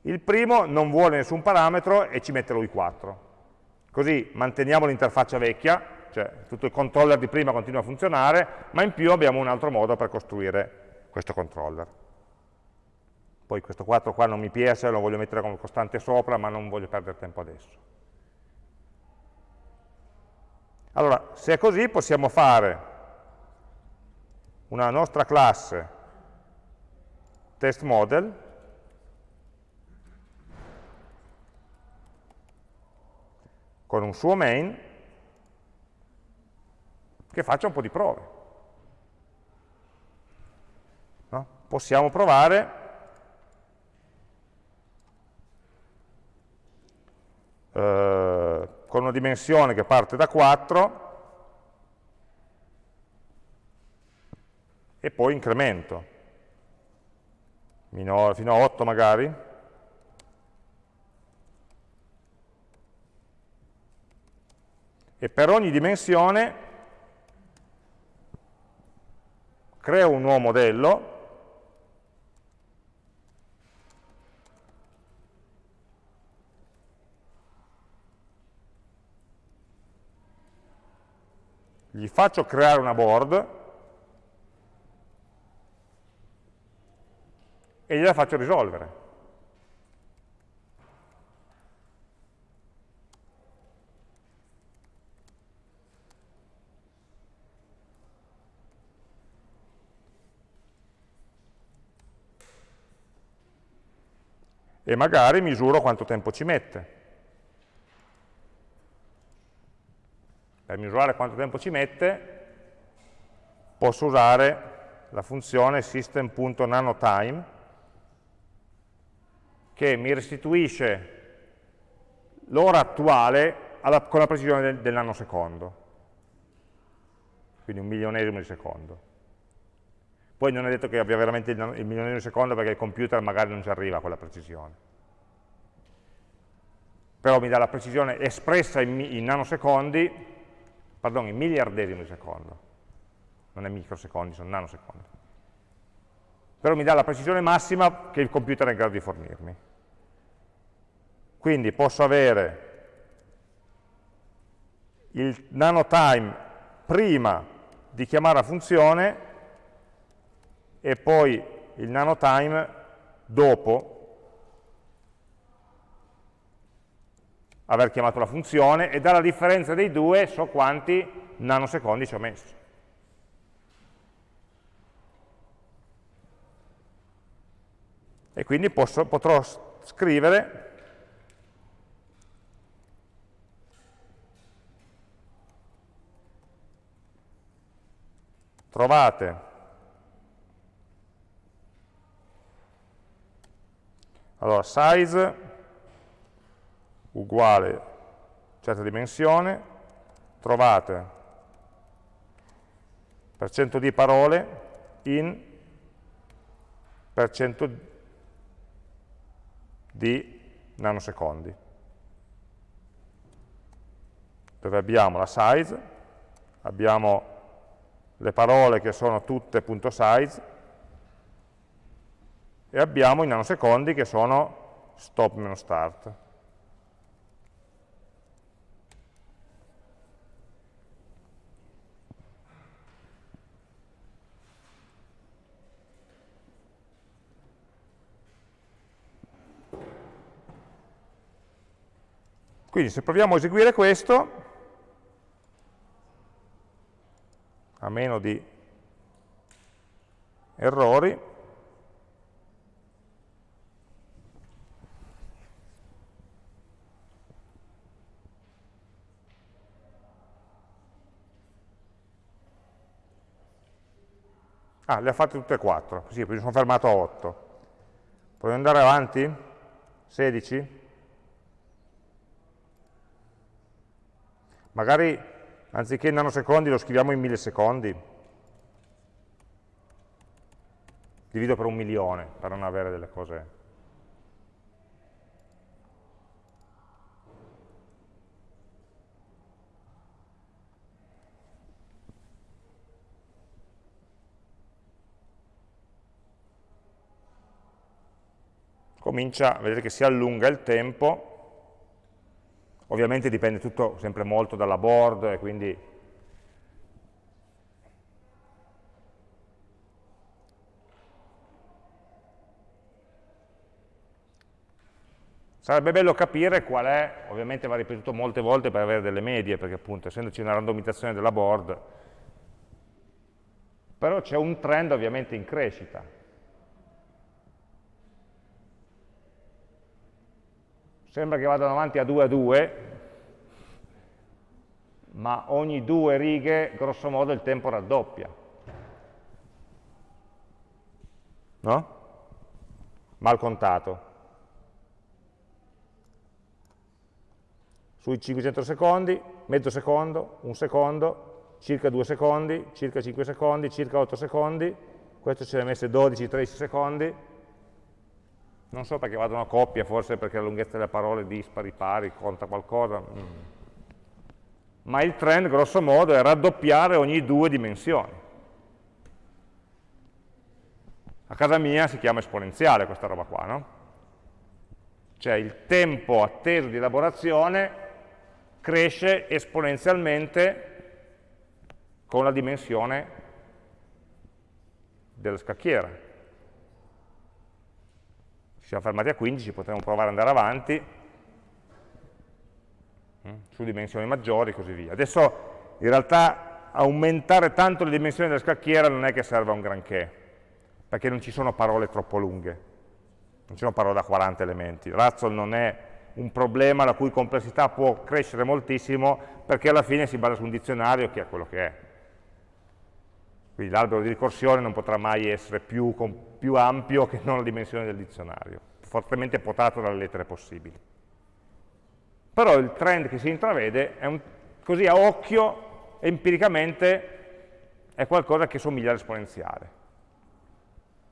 Il primo non vuole nessun parametro e ci mette lui 4. Così manteniamo l'interfaccia vecchia, cioè tutto il controller di prima continua a funzionare, ma in più abbiamo un altro modo per costruire questo controller. Poi questo 4 qua non mi piace, lo voglio mettere come costante sopra, ma non voglio perdere tempo adesso. Allora, se è così possiamo fare una nostra classe test model con un suo main che faccia un po' di prove. No? Possiamo provare eh, con una dimensione che parte da 4 e poi incremento, fino a 8 magari, e per ogni dimensione creo un nuovo modello gli faccio creare una board e gliela faccio risolvere. E magari misuro quanto tempo ci mette. Per misurare quanto tempo ci mette posso usare la funzione system.nanotime che mi restituisce l'ora attuale alla, con la precisione del, del, nanosecondo, quindi un milionesimo di secondo. Poi non è detto che abbia veramente il, il milionesimo di secondo perché il computer magari non ci arriva a quella precisione però mi dà la precisione espressa in, in nanosecondi pardon, in miliardesimi di secondo, non è microsecondi, sono nanosecondi. Però mi dà la precisione massima che il computer è in grado di fornirmi. Quindi posso avere il nanotime prima di chiamare la funzione e poi il nanotime dopo aver chiamato la funzione e dalla differenza dei due so quanti nanosecondi ci ho messo. E quindi posso, potrò scrivere trovate allora size uguale certa dimensione, trovate per cento di parole in per cento di nanosecondi, dove abbiamo la size, abbiamo le parole che sono tutte punto .size e abbiamo i nanosecondi che sono stop-start. Quindi se proviamo a eseguire questo, a meno di errori, Ah, le ha fatte tutte e quattro, sì, mi sono fermato a 8. Proviamo ad andare avanti? 16? Magari anziché in nanosecondi lo scriviamo in millisecondi. divido per un milione per non avere delle cose comincia, vedete che si allunga il tempo, ovviamente dipende tutto sempre molto dalla board e quindi Sarebbe bello capire qual è, ovviamente va ripetuto molte volte per avere delle medie, perché appunto essendoci una randomizzazione della board, però c'è un trend ovviamente in crescita. Sembra che vadano avanti a 2 a 2, ma ogni due righe, grosso modo, il tempo raddoppia. No? Mal contato. sui 500 secondi, mezzo secondo, un secondo, circa 2 secondi, circa 5 secondi, circa 8 secondi, questo ce ne ha messe 12-13 secondi, non so perché vadano a coppia, forse perché la lunghezza delle parole dispari, pari, conta qualcosa, mm. ma il trend grosso modo è raddoppiare ogni due dimensioni. A casa mia si chiama esponenziale questa roba qua, no? Cioè il tempo atteso di elaborazione cresce esponenzialmente con la dimensione della scacchiera. Ci siamo fermati a 15, potremmo provare ad andare avanti mm, su dimensioni maggiori e così via. Adesso in realtà aumentare tanto le dimensioni della scacchiera non è che serva un granché, perché non ci sono parole troppo lunghe, non ci sono parole da 40 elementi. Razzle non è un problema la cui complessità può crescere moltissimo perché alla fine si basa su un dizionario che è quello che è. Quindi l'albero di ricorsione non potrà mai essere più, più ampio che non la dimensione del dizionario, fortemente potato dalle lettere possibili. Però il trend che si intravede è un, così a occhio, empiricamente, è qualcosa che somiglia all'esponenziale.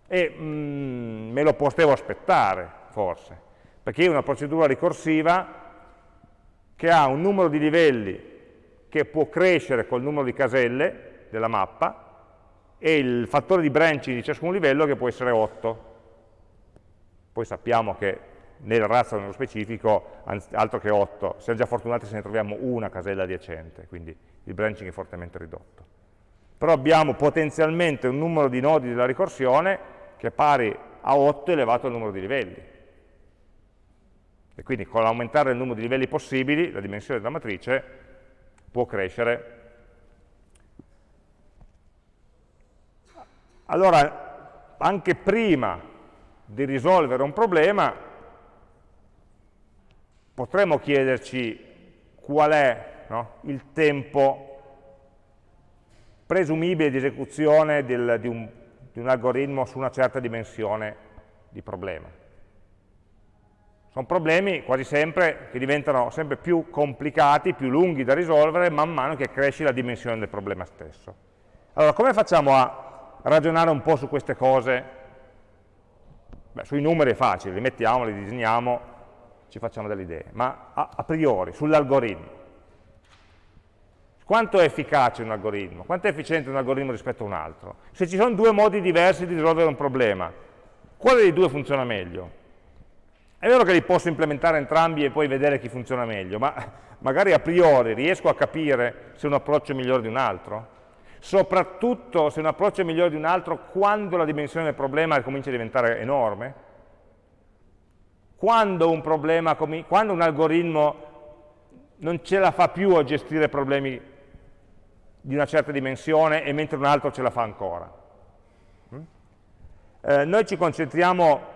E mm, me lo potevo aspettare, forse, perché è una procedura ricorsiva che ha un numero di livelli che può crescere col numero di caselle della mappa e il fattore di branching di ciascun livello che può essere 8. Poi sappiamo che nel razzo nello specifico, altro che 8, siamo già fortunati se ne troviamo una casella adiacente, quindi il branching è fortemente ridotto. Però abbiamo potenzialmente un numero di nodi della ricorsione che è pari a 8 elevato al numero di livelli. E quindi con l'aumentare il numero di livelli possibili, la dimensione della matrice può crescere. Allora, anche prima di risolvere un problema, potremmo chiederci qual è no, il tempo presumibile di esecuzione del, di, un, di un algoritmo su una certa dimensione di problema. Sono problemi quasi sempre che diventano sempre più complicati, più lunghi da risolvere man mano che cresce la dimensione del problema stesso. Allora, come facciamo a ragionare un po' su queste cose? Beh, sui numeri è facile, li mettiamo, li disegniamo, ci facciamo delle idee, ma a, a priori, sull'algoritmo. Quanto è efficace un algoritmo? Quanto è efficiente un algoritmo rispetto a un altro? Se ci sono due modi diversi di risolvere un problema, quale dei due funziona meglio? È vero che li posso implementare entrambi e poi vedere chi funziona meglio, ma magari a priori riesco a capire se un approccio è migliore di un altro? Soprattutto se un approccio è migliore di un altro quando la dimensione del problema comincia a diventare enorme? Quando un, problema, quando un algoritmo non ce la fa più a gestire problemi di una certa dimensione e mentre un altro ce la fa ancora. Mm? Eh, noi ci concentriamo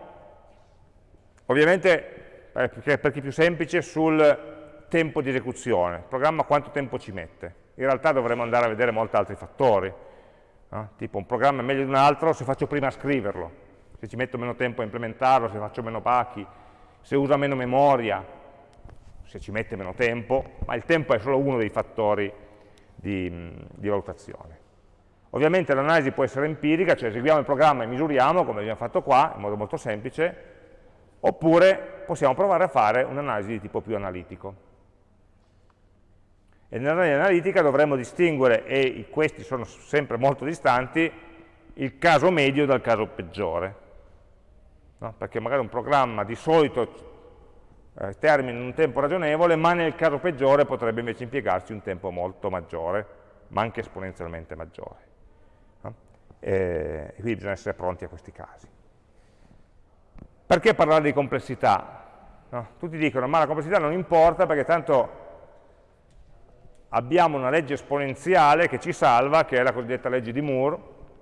Ovviamente, eh, per chi è più semplice, sul tempo di esecuzione. Il programma quanto tempo ci mette. In realtà dovremmo andare a vedere molti altri fattori. No? Tipo un programma è meglio di un altro se faccio prima a scriverlo, se ci metto meno tempo a implementarlo, se faccio meno pacchi, se usa meno memoria, se ci mette meno tempo, ma il tempo è solo uno dei fattori di, di valutazione. Ovviamente l'analisi può essere empirica, cioè eseguiamo il programma e misuriamo, come abbiamo fatto qua, in modo molto semplice, oppure possiamo provare a fare un'analisi di tipo più analitico. E nell'analisi analitica dovremmo distinguere, e questi sono sempre molto distanti, il caso medio dal caso peggiore. No? Perché magari un programma di solito eh, termina in un tempo ragionevole, ma nel caso peggiore potrebbe invece impiegarci un tempo molto maggiore, ma anche esponenzialmente maggiore. No? E, quindi bisogna essere pronti a questi casi. Perché parlare di complessità? No? Tutti dicono, ma la complessità non importa perché tanto abbiamo una legge esponenziale che ci salva, che è la cosiddetta legge di Moore,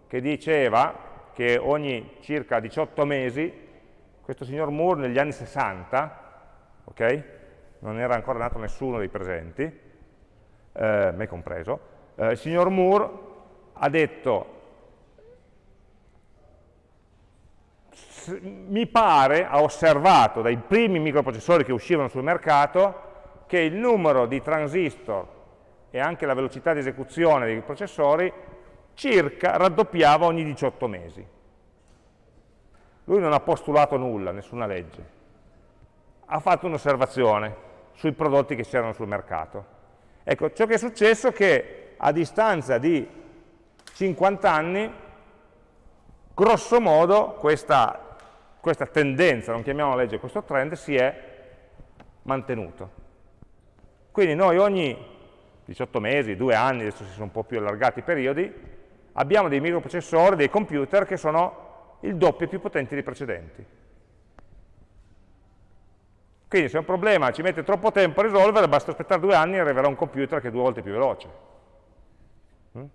che diceva che ogni circa 18 mesi, questo signor Moore negli anni 60, ok? Non era ancora nato nessuno dei presenti, eh, me compreso. Eh, il signor Moore ha detto, mi pare, ha osservato dai primi microprocessori che uscivano sul mercato, che il numero di transistor e anche la velocità di esecuzione dei processori circa raddoppiava ogni 18 mesi. Lui non ha postulato nulla, nessuna legge ha fatto un'osservazione sui prodotti che c'erano sul mercato. Ecco, ciò che è successo è che a distanza di 50 anni, grosso modo, questa, questa tendenza, non chiamiamola legge, questo trend, si è mantenuto. Quindi noi ogni 18 mesi, due anni, adesso si sono un po' più allargati i periodi, abbiamo dei microprocessori, dei computer che sono il doppio più potenti dei precedenti. Quindi se un problema ci mette troppo tempo a risolvere, basta aspettare due anni e arriverà un computer che è due volte più veloce. Mm?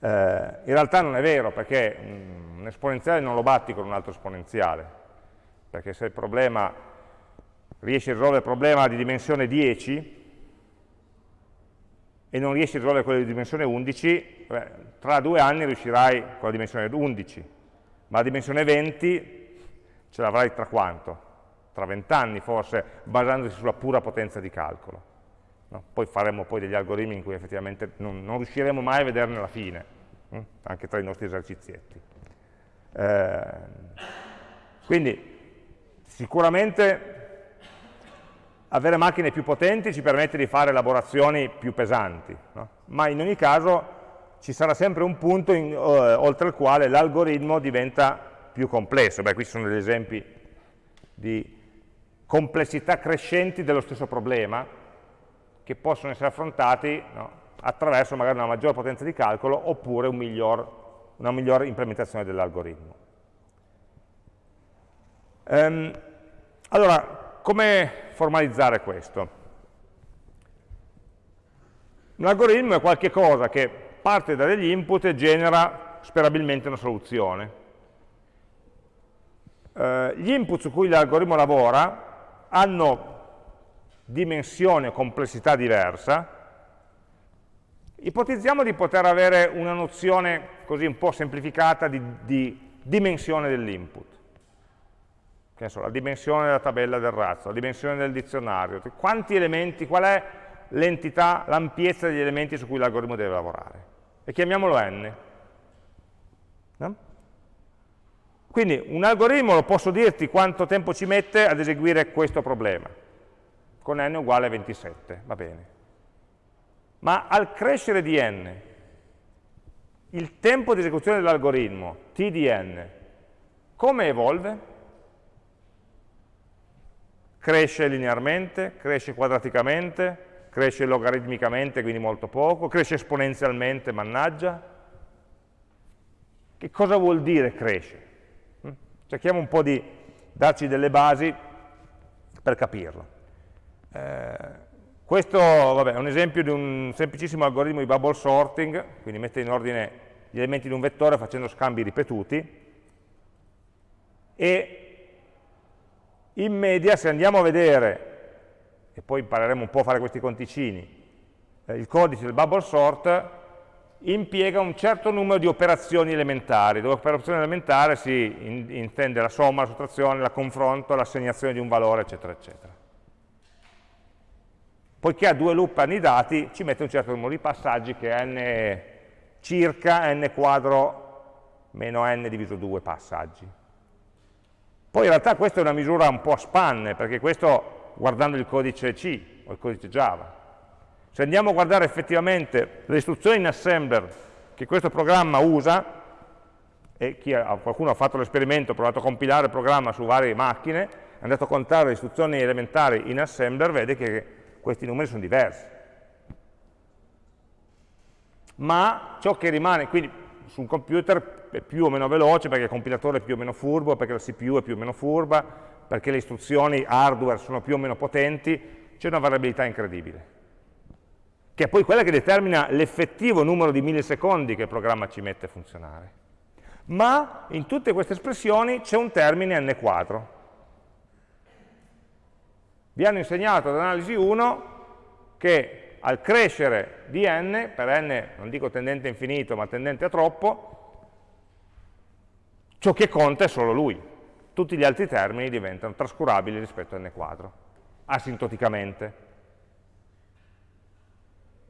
Eh, in realtà non è vero, perché un esponenziale non lo batti con un altro esponenziale, perché se riesci a risolvere il problema di dimensione 10 e non riesci a risolvere quello di dimensione 11, beh, tra due anni riuscirai con la dimensione 11, ma la dimensione 20 ce l'avrai tra quanto? tra vent'anni forse, basandosi sulla pura potenza di calcolo. No? Poi faremo poi degli algoritmi in cui effettivamente non, non riusciremo mai a vederne la fine, hm? anche tra i nostri esercizietti. Eh, quindi sicuramente avere macchine più potenti ci permette di fare elaborazioni più pesanti, no? ma in ogni caso ci sarà sempre un punto in, uh, oltre il quale l'algoritmo diventa più complesso. Beh, qui sono degli esempi di complessità crescenti dello stesso problema che possono essere affrontati no, attraverso magari una maggiore potenza di calcolo oppure un miglior, una migliore implementazione dell'algoritmo. Um, allora, come formalizzare questo? Un algoritmo è qualcosa che parte da degli input e genera sperabilmente una soluzione. Uh, gli input su cui l'algoritmo lavora hanno dimensione o complessità diversa, ipotizziamo di poter avere una nozione così un po' semplificata di, di dimensione dell'input. So, la dimensione della tabella del razzo, la dimensione del dizionario, quanti elementi, qual è l'entità, l'ampiezza degli elementi su cui l'algoritmo deve lavorare. E chiamiamolo n. No? Quindi un algoritmo lo posso dirti quanto tempo ci mette ad eseguire questo problema, con n uguale a 27, va bene. Ma al crescere di n, il tempo di esecuzione dell'algoritmo, t di n, come evolve? Cresce linearmente, cresce quadraticamente, cresce logaritmicamente, quindi molto poco, cresce esponenzialmente, mannaggia. Che cosa vuol dire cresce? Cerchiamo un po' di darci delle basi per capirlo. Eh, questo vabbè, è un esempio di un semplicissimo algoritmo di bubble sorting, quindi mette in ordine gli elementi di un vettore facendo scambi ripetuti, e in media se andiamo a vedere, e poi impareremo un po' a fare questi conticini, eh, il codice del bubble sort, impiega un certo numero di operazioni elementari, dove per operazione elementare si in, intende la somma, la sottrazione, la confronto, l'assegnazione di un valore, eccetera, eccetera. Poiché ha due loop annidati, ci mette un certo numero di passaggi che n circa n quadro meno n diviso 2 passaggi. Poi in realtà questa è una misura un po' a spanne, perché questo guardando il codice C o il codice Java. Se andiamo a guardare effettivamente le istruzioni in assembler che questo programma usa, e ha, qualcuno ha fatto l'esperimento, ha provato a compilare il programma su varie macchine, è andato a contare le istruzioni elementari in assembler, vede che questi numeri sono diversi. Ma ciò che rimane, quindi su un computer è più o meno veloce perché il compilatore è più o meno furbo, perché la CPU è più o meno furba, perché le istruzioni hardware sono più o meno potenti, c'è una variabilità incredibile che è poi quella che determina l'effettivo numero di millisecondi che il programma ci mette a funzionare. Ma in tutte queste espressioni c'è un termine n quadro. Vi hanno insegnato ad analisi 1 che al crescere di n, per n non dico tendente a infinito ma tendente a troppo, ciò che conta è solo lui. Tutti gli altri termini diventano trascurabili rispetto a n quadro, asintoticamente.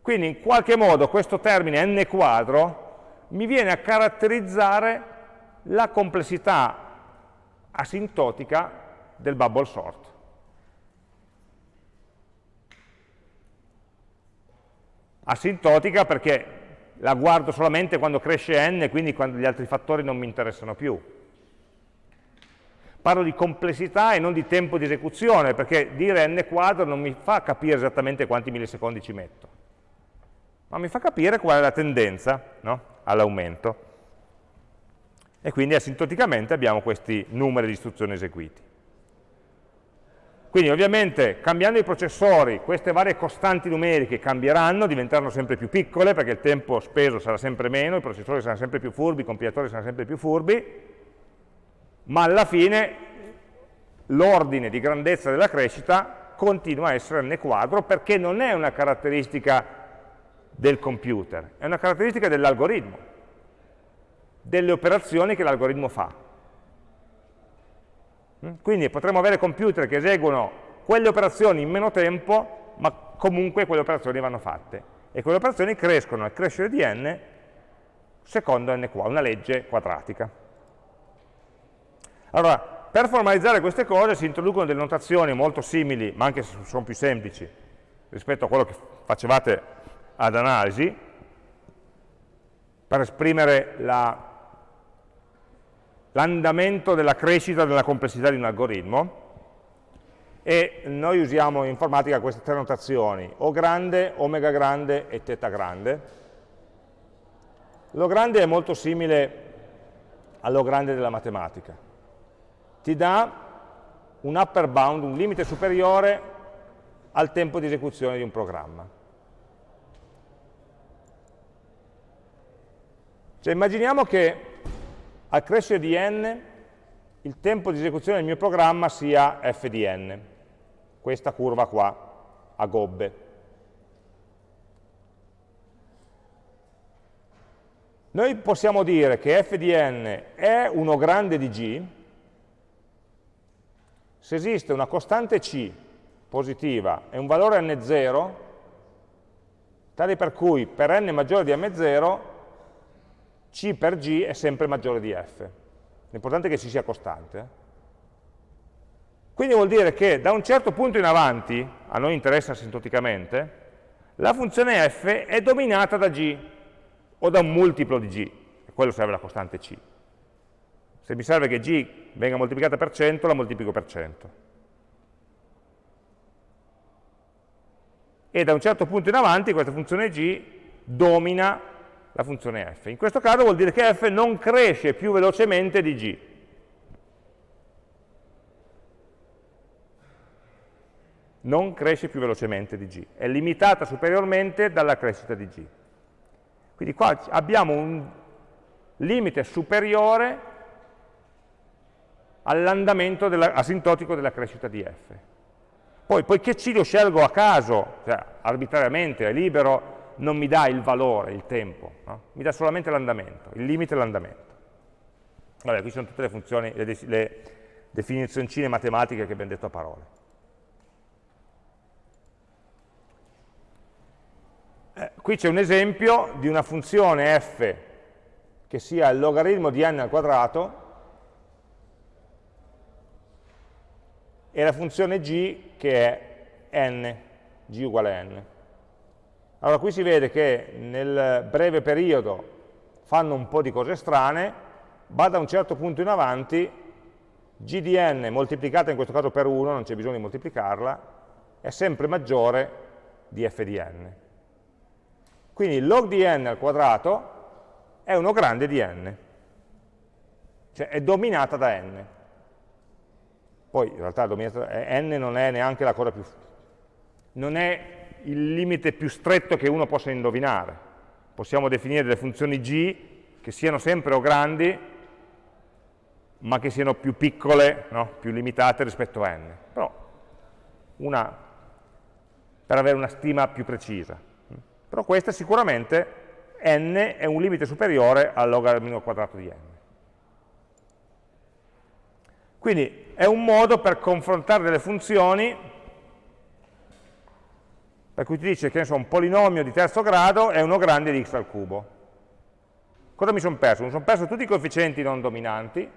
Quindi in qualche modo questo termine n quadro mi viene a caratterizzare la complessità asintotica del bubble sort. Asintotica perché la guardo solamente quando cresce n, quindi quando gli altri fattori non mi interessano più. Parlo di complessità e non di tempo di esecuzione, perché dire n quadro non mi fa capire esattamente quanti millisecondi ci metto ma mi fa capire qual è la tendenza no? all'aumento. E quindi asintoticamente abbiamo questi numeri di istruzioni eseguiti. Quindi ovviamente cambiando i processori queste varie costanti numeriche cambieranno, diventeranno sempre più piccole perché il tempo speso sarà sempre meno, i processori saranno sempre più furbi, i compilatori saranno sempre più furbi, ma alla fine l'ordine di grandezza della crescita continua a essere n quadro perché non è una caratteristica del computer, è una caratteristica dell'algoritmo, delle operazioni che l'algoritmo fa. Mm? Quindi potremmo avere computer che eseguono quelle operazioni in meno tempo, ma comunque quelle operazioni vanno fatte. E quelle operazioni crescono al crescere di n secondo n qua, una legge quadratica. Allora, per formalizzare queste cose si introducono delle notazioni molto simili, ma anche se sono più semplici, rispetto a quello che facevate ad analisi per esprimere l'andamento la, della crescita della complessità di un algoritmo e noi usiamo in informatica queste tre notazioni, O grande, omega grande e teta grande. L'O grande è molto simile all'O grande della matematica. Ti dà un upper bound, un limite superiore al tempo di esecuzione di un programma. Cioè immaginiamo che al crescere di n il tempo di esecuzione del mio programma sia f di n, questa curva qua, a gobbe. Noi possiamo dire che f di n è uno grande di g se esiste una costante c positiva e un valore n0 tale per cui per n maggiore di m0 C per G è sempre maggiore di F. L'importante è che ci sia costante. Eh. Quindi vuol dire che da un certo punto in avanti, a noi interessa asintoticamente, la funzione f è dominata da g, o da un multiplo di g, e quello serve la costante c. Se mi serve che g venga moltiplicata per 100, la moltiplico per 100. E da un certo punto in avanti questa funzione g domina la funzione f. In questo caso vuol dire che f non cresce più velocemente di g. Non cresce più velocemente di g, è limitata superiormente dalla crescita di g. Quindi qua abbiamo un limite superiore all'andamento asintotico della crescita di f. Poi, poiché c lo scelgo a caso, cioè arbitrariamente, è libero non mi dà il valore, il tempo, no? mi dà solamente l'andamento, il limite è l'andamento. Vabbè, qui sono tutte le funzioni, le, le definizioncine matematiche che abbiamo detto a parole. Eh, qui c'è un esempio di una funzione f che sia il logaritmo di n al quadrato e la funzione g che è n, g uguale n. Allora qui si vede che nel breve periodo fanno un po' di cose strane, va da un certo punto in avanti, g di n moltiplicata in questo caso per 1, non c'è bisogno di moltiplicarla, è sempre maggiore di f di n. Quindi log di n al quadrato è uno grande di n, cioè è dominata da n. Poi in realtà n non è neanche la cosa più... non è il limite più stretto che uno possa indovinare. Possiamo definire delle funzioni g che siano sempre o grandi, ma che siano più piccole, no? più limitate rispetto a n. Però una, per avere una stima più precisa. Però questa sicuramente n è un limite superiore al logaritmo quadrato di n. Quindi è un modo per confrontare delle funzioni per cui ti dice che so, un polinomio di terzo grado è uno grande di x al cubo. Cosa mi sono perso? Mi sono perso tutti i coefficienti non dominanti,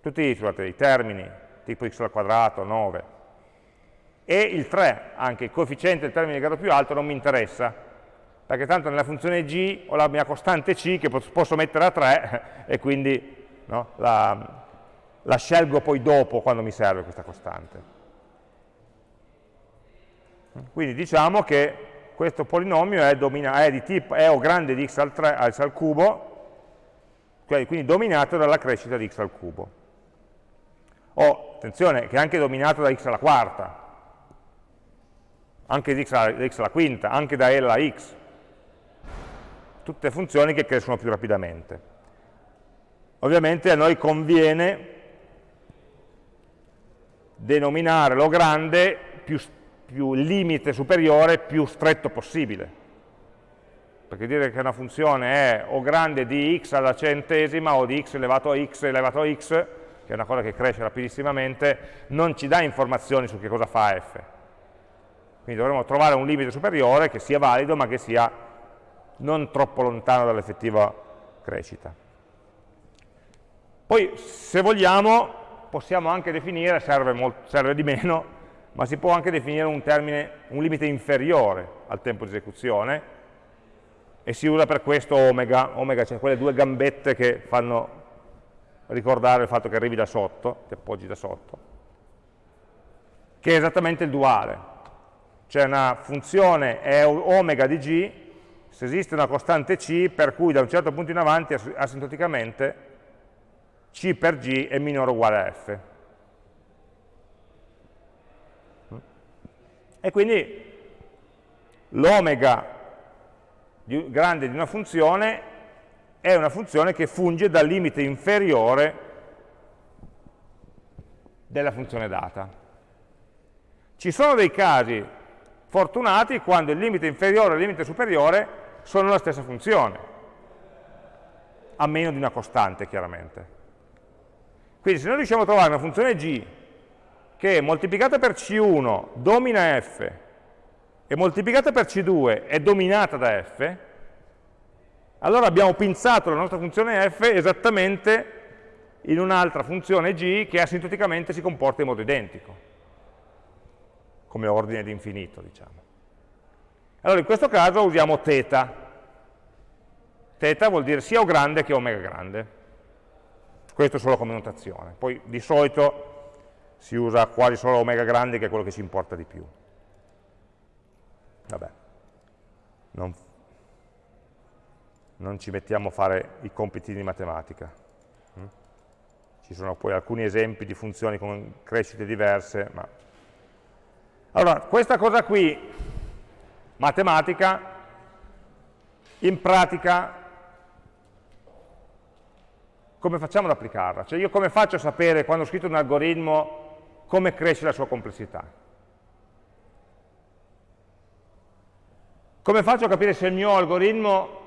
tutti scusate, i termini, tipo x al quadrato, 9, e il 3, anche il coefficiente del termine di grado più alto non mi interessa, perché tanto nella funzione g ho la mia costante c che posso mettere a 3 e quindi no, la, la scelgo poi dopo quando mi serve questa costante. Quindi diciamo che questo polinomio è, è, di tipo, è o grande di x al, 3, x al cubo, quindi dominato dalla crescita di x al cubo. O, attenzione, che è anche dominato da x alla quarta, anche di x alla, x alla quinta, anche da L alla x. Tutte funzioni che crescono più rapidamente. Ovviamente a noi conviene denominare lo grande più, più limite superiore più stretto possibile. Perché dire che una funzione è o grande di x alla centesima o di x elevato a x elevato a x, che è una cosa che cresce rapidissimamente, non ci dà informazioni su che cosa fa f. Quindi dovremo trovare un limite superiore che sia valido ma che sia non troppo lontano dall'effettiva crescita. Poi, se vogliamo, possiamo anche definire, serve, molto, serve di meno, ma si può anche definire un, termine, un limite inferiore al tempo di esecuzione, e si usa per questo omega, omega cioè quelle due gambette che fanno ricordare il fatto che arrivi da sotto, ti appoggi da sotto, che è esattamente il duale. C'è una funzione è omega di g, se esiste una costante c, per cui da un certo punto in avanti, asintoticamente, c per g è minore o uguale a f. E quindi l'omega grande di una funzione è una funzione che funge dal limite inferiore della funzione data. Ci sono dei casi fortunati quando il limite inferiore e il limite superiore sono la stessa funzione, a meno di una costante chiaramente. Quindi se noi riusciamo a trovare una funzione g che moltiplicata per c1 domina f e moltiplicata per c2 è dominata da f, allora abbiamo pinzato la nostra funzione f esattamente in un'altra funzione g che asintoticamente si comporta in modo identico, come ordine di infinito, diciamo. Allora in questo caso usiamo θ. θ vuol dire sia O grande che omega grande questo solo come notazione. Poi di solito si usa quasi solo omega grande che è quello che ci importa di più. Vabbè, non, non ci mettiamo a fare i compiti di matematica. Mm? Ci sono poi alcuni esempi di funzioni con crescite diverse, ma... Allora, questa cosa qui, matematica, in pratica come facciamo ad applicarla? Cioè io come faccio a sapere quando ho scritto un algoritmo come cresce la sua complessità? Come faccio a capire se il mio algoritmo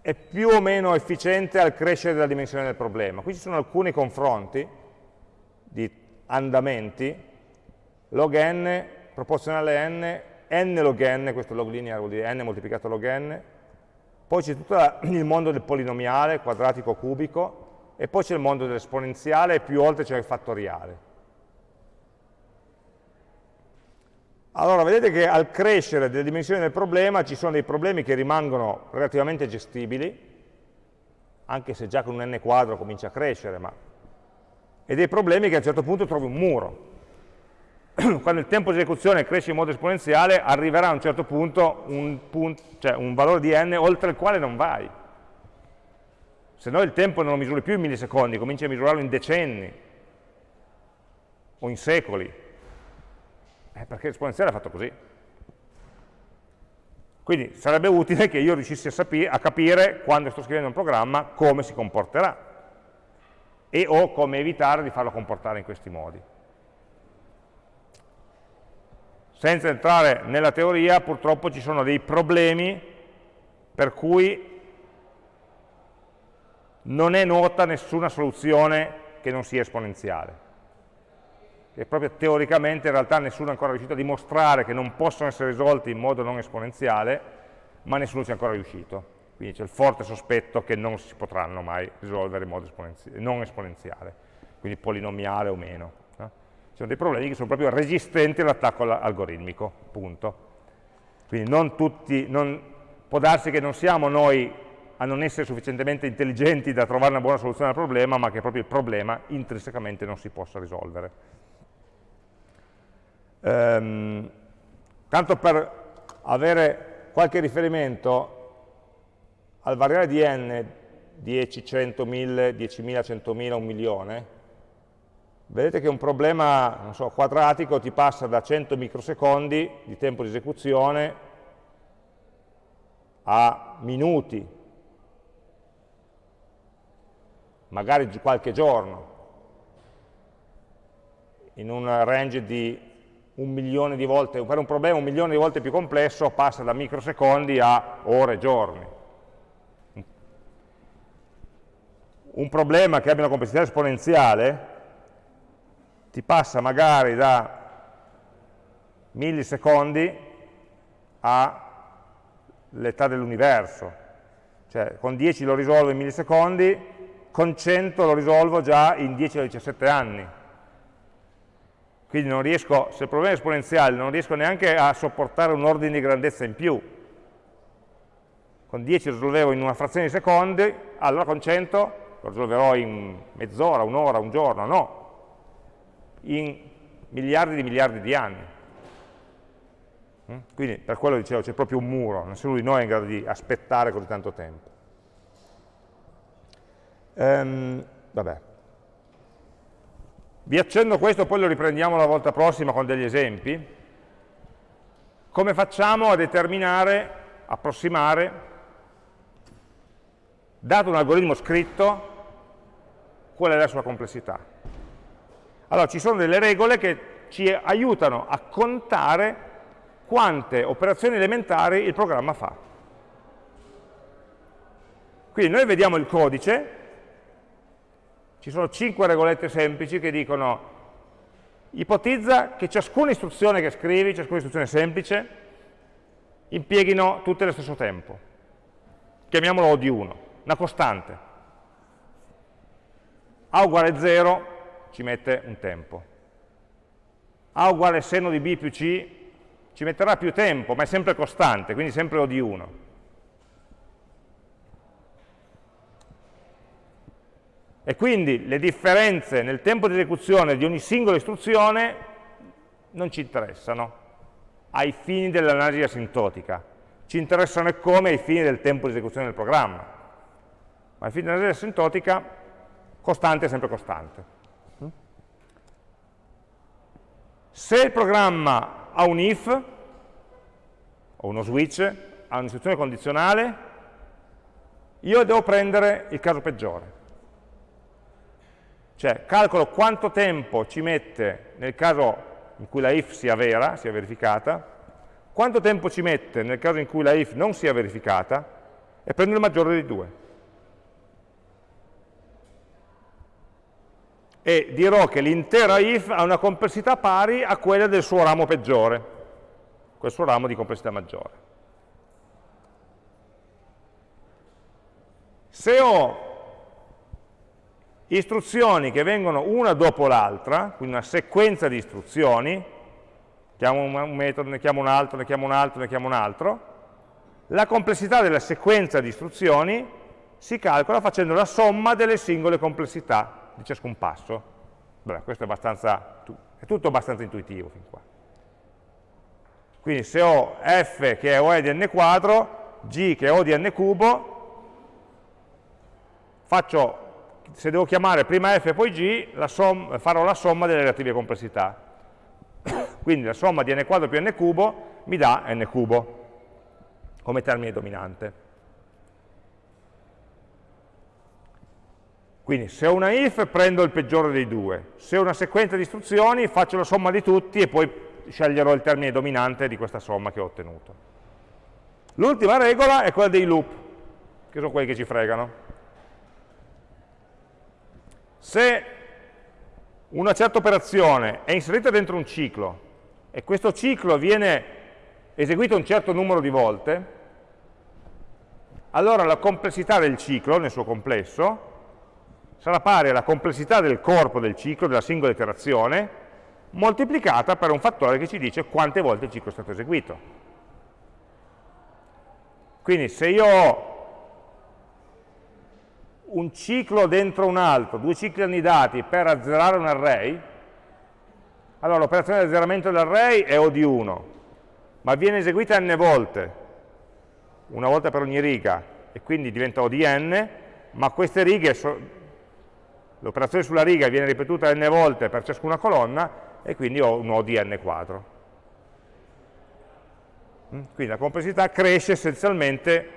è più o meno efficiente al crescere della dimensione del problema? Qui ci sono alcuni confronti di andamenti, log n proporzionale n n log n, questo log lineare vuol dire n moltiplicato log n, poi c'è tutto il mondo del polinomiale, quadratico, cubico, e poi c'è il mondo dell'esponenziale e più oltre c'è il fattoriale. Allora, vedete che al crescere delle dimensioni del problema ci sono dei problemi che rimangono relativamente gestibili, anche se già con un n quadro comincia a crescere, ma... e dei problemi che a un certo punto trovi un muro. Quando il tempo di esecuzione cresce in modo esponenziale, arriverà a un certo punto un, punto, cioè un valore di n oltre il quale non vai se no il tempo non lo misuri più in millisecondi, cominci a misurarlo in decenni o in secoli, eh, perché l'esponenziale è fatto così. Quindi sarebbe utile che io riuscissi a, a, capire, quando sto scrivendo un programma, come si comporterà e o come evitare di farlo comportare in questi modi. Senza entrare nella teoria, purtroppo ci sono dei problemi per cui non è nota nessuna soluzione che non sia esponenziale. E proprio teoricamente in realtà nessuno è ancora riuscito a dimostrare che non possono essere risolti in modo non esponenziale, ma nessuno ci è ancora riuscito. Quindi c'è il forte sospetto che non si potranno mai risolvere in modo esponenziale, non esponenziale, quindi polinomiale o meno. No? Ci sono dei problemi che sono proprio resistenti all'attacco algoritmico, punto. Quindi non tutti, non, può darsi che non siamo noi a non essere sufficientemente intelligenti da trovare una buona soluzione al problema, ma che proprio il problema intrinsecamente non si possa risolvere. Ehm, tanto per avere qualche riferimento, al variare di n, 10, 100, 1000, 10.000, 100.000, 1 milione, vedete che un problema so, quadratico ti passa da 100 microsecondi di tempo di esecuzione a minuti, magari qualche giorno, in un range di un milione di volte, per un problema un milione di volte più complesso passa da microsecondi a ore, giorni. Un problema che abbia una complessità esponenziale ti passa magari da millisecondi all'età dell'universo, cioè con 10 lo risolvo in millisecondi, con 100 lo risolvo già in 10 o 17 anni. Quindi non riesco, se il problema è esponenziale, non riesco neanche a sopportare un ordine di grandezza in più. Con 10 lo risolvevo in una frazione di secondi, allora con 100 lo risolverò in mezz'ora, un'ora, un giorno, no, in miliardi di miliardi di anni. Mm? Quindi per quello dicevo c'è proprio un muro, nessuno di noi è in grado di aspettare così tanto tempo. Ehm, vabbè. Vi accenno questo, poi lo riprendiamo la volta prossima con degli esempi. Come facciamo a determinare, approssimare, dato un algoritmo scritto, qual è la sua complessità? Allora, ci sono delle regole che ci aiutano a contare quante operazioni elementari il programma fa. Quindi noi vediamo il codice ci sono cinque regolette semplici che dicono ipotizza che ciascuna istruzione che scrivi, ciascuna istruzione semplice, impieghino tutte allo stesso tempo. Chiamiamolo O di 1, una costante. A uguale 0 ci mette un tempo. A uguale seno di B più C ci metterà più tempo, ma è sempre costante, quindi sempre O di 1. E quindi le differenze nel tempo di esecuzione di ogni singola istruzione non ci interessano ai fini dell'analisi asintotica. Ci interessano come ai fini del tempo di esecuzione del programma. Ma ai fini dell'analisi asintotica, costante è sempre costante. Se il programma ha un if, o uno switch, ha un'istruzione condizionale, io devo prendere il caso peggiore. Cioè calcolo quanto tempo ci mette nel caso in cui la if sia vera, sia verificata, quanto tempo ci mette nel caso in cui la if non sia verificata e prendo il maggiore dei due. E dirò che l'intera if ha una complessità pari a quella del suo ramo peggiore. quel suo ramo di complessità maggiore. Se ho istruzioni che vengono una dopo l'altra, quindi una sequenza di istruzioni, chiamo un metodo, ne chiamo un altro, ne chiamo un altro, ne chiamo un altro, la complessità della sequenza di istruzioni si calcola facendo la somma delle singole complessità di ciascun passo. Beh, questo è, è tutto abbastanza intuitivo fin qua. Quindi se ho f che è O di n quadro, g che è O di n cubo, faccio, se devo chiamare prima f e poi g, som, farò la somma delle relative complessità. Quindi la somma di n quadro più n cubo mi dà n cubo come termine dominante. Quindi se ho una if prendo il peggiore dei due, se ho una sequenza di istruzioni faccio la somma di tutti e poi sceglierò il termine dominante di questa somma che ho ottenuto. L'ultima regola è quella dei loop, che sono quelli che ci fregano. Se una certa operazione è inserita dentro un ciclo e questo ciclo viene eseguito un certo numero di volte, allora la complessità del ciclo nel suo complesso sarà pari alla complessità del corpo del ciclo, della singola iterazione, moltiplicata per un fattore che ci dice quante volte il ciclo è stato eseguito. Quindi se io ho un ciclo dentro un altro, due cicli annidati per azzerare un array, allora l'operazione di azzeramento dell'array è O di 1, ma viene eseguita n volte, una volta per ogni riga, e quindi diventa O di n, ma queste righe l'operazione sulla riga viene ripetuta n volte per ciascuna colonna e quindi ho un O di n quadro. Mm? Quindi la complessità cresce essenzialmente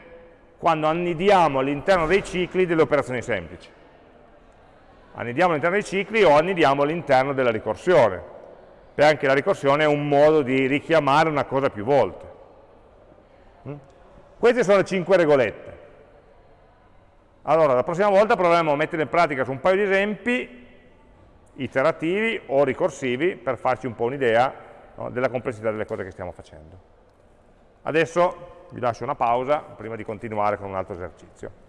quando annidiamo all'interno dei cicli delle operazioni semplici. Annidiamo all'interno dei cicli o annidiamo all'interno della ricorsione. E anche la ricorsione è un modo di richiamare una cosa più volte. Mm? Queste sono le cinque regolette. Allora, la prossima volta proveremo a mettere in pratica su un paio di esempi iterativi o ricorsivi per farci un po' un'idea no, della complessità delle cose che stiamo facendo. Adesso vi lascio una pausa prima di continuare con un altro esercizio.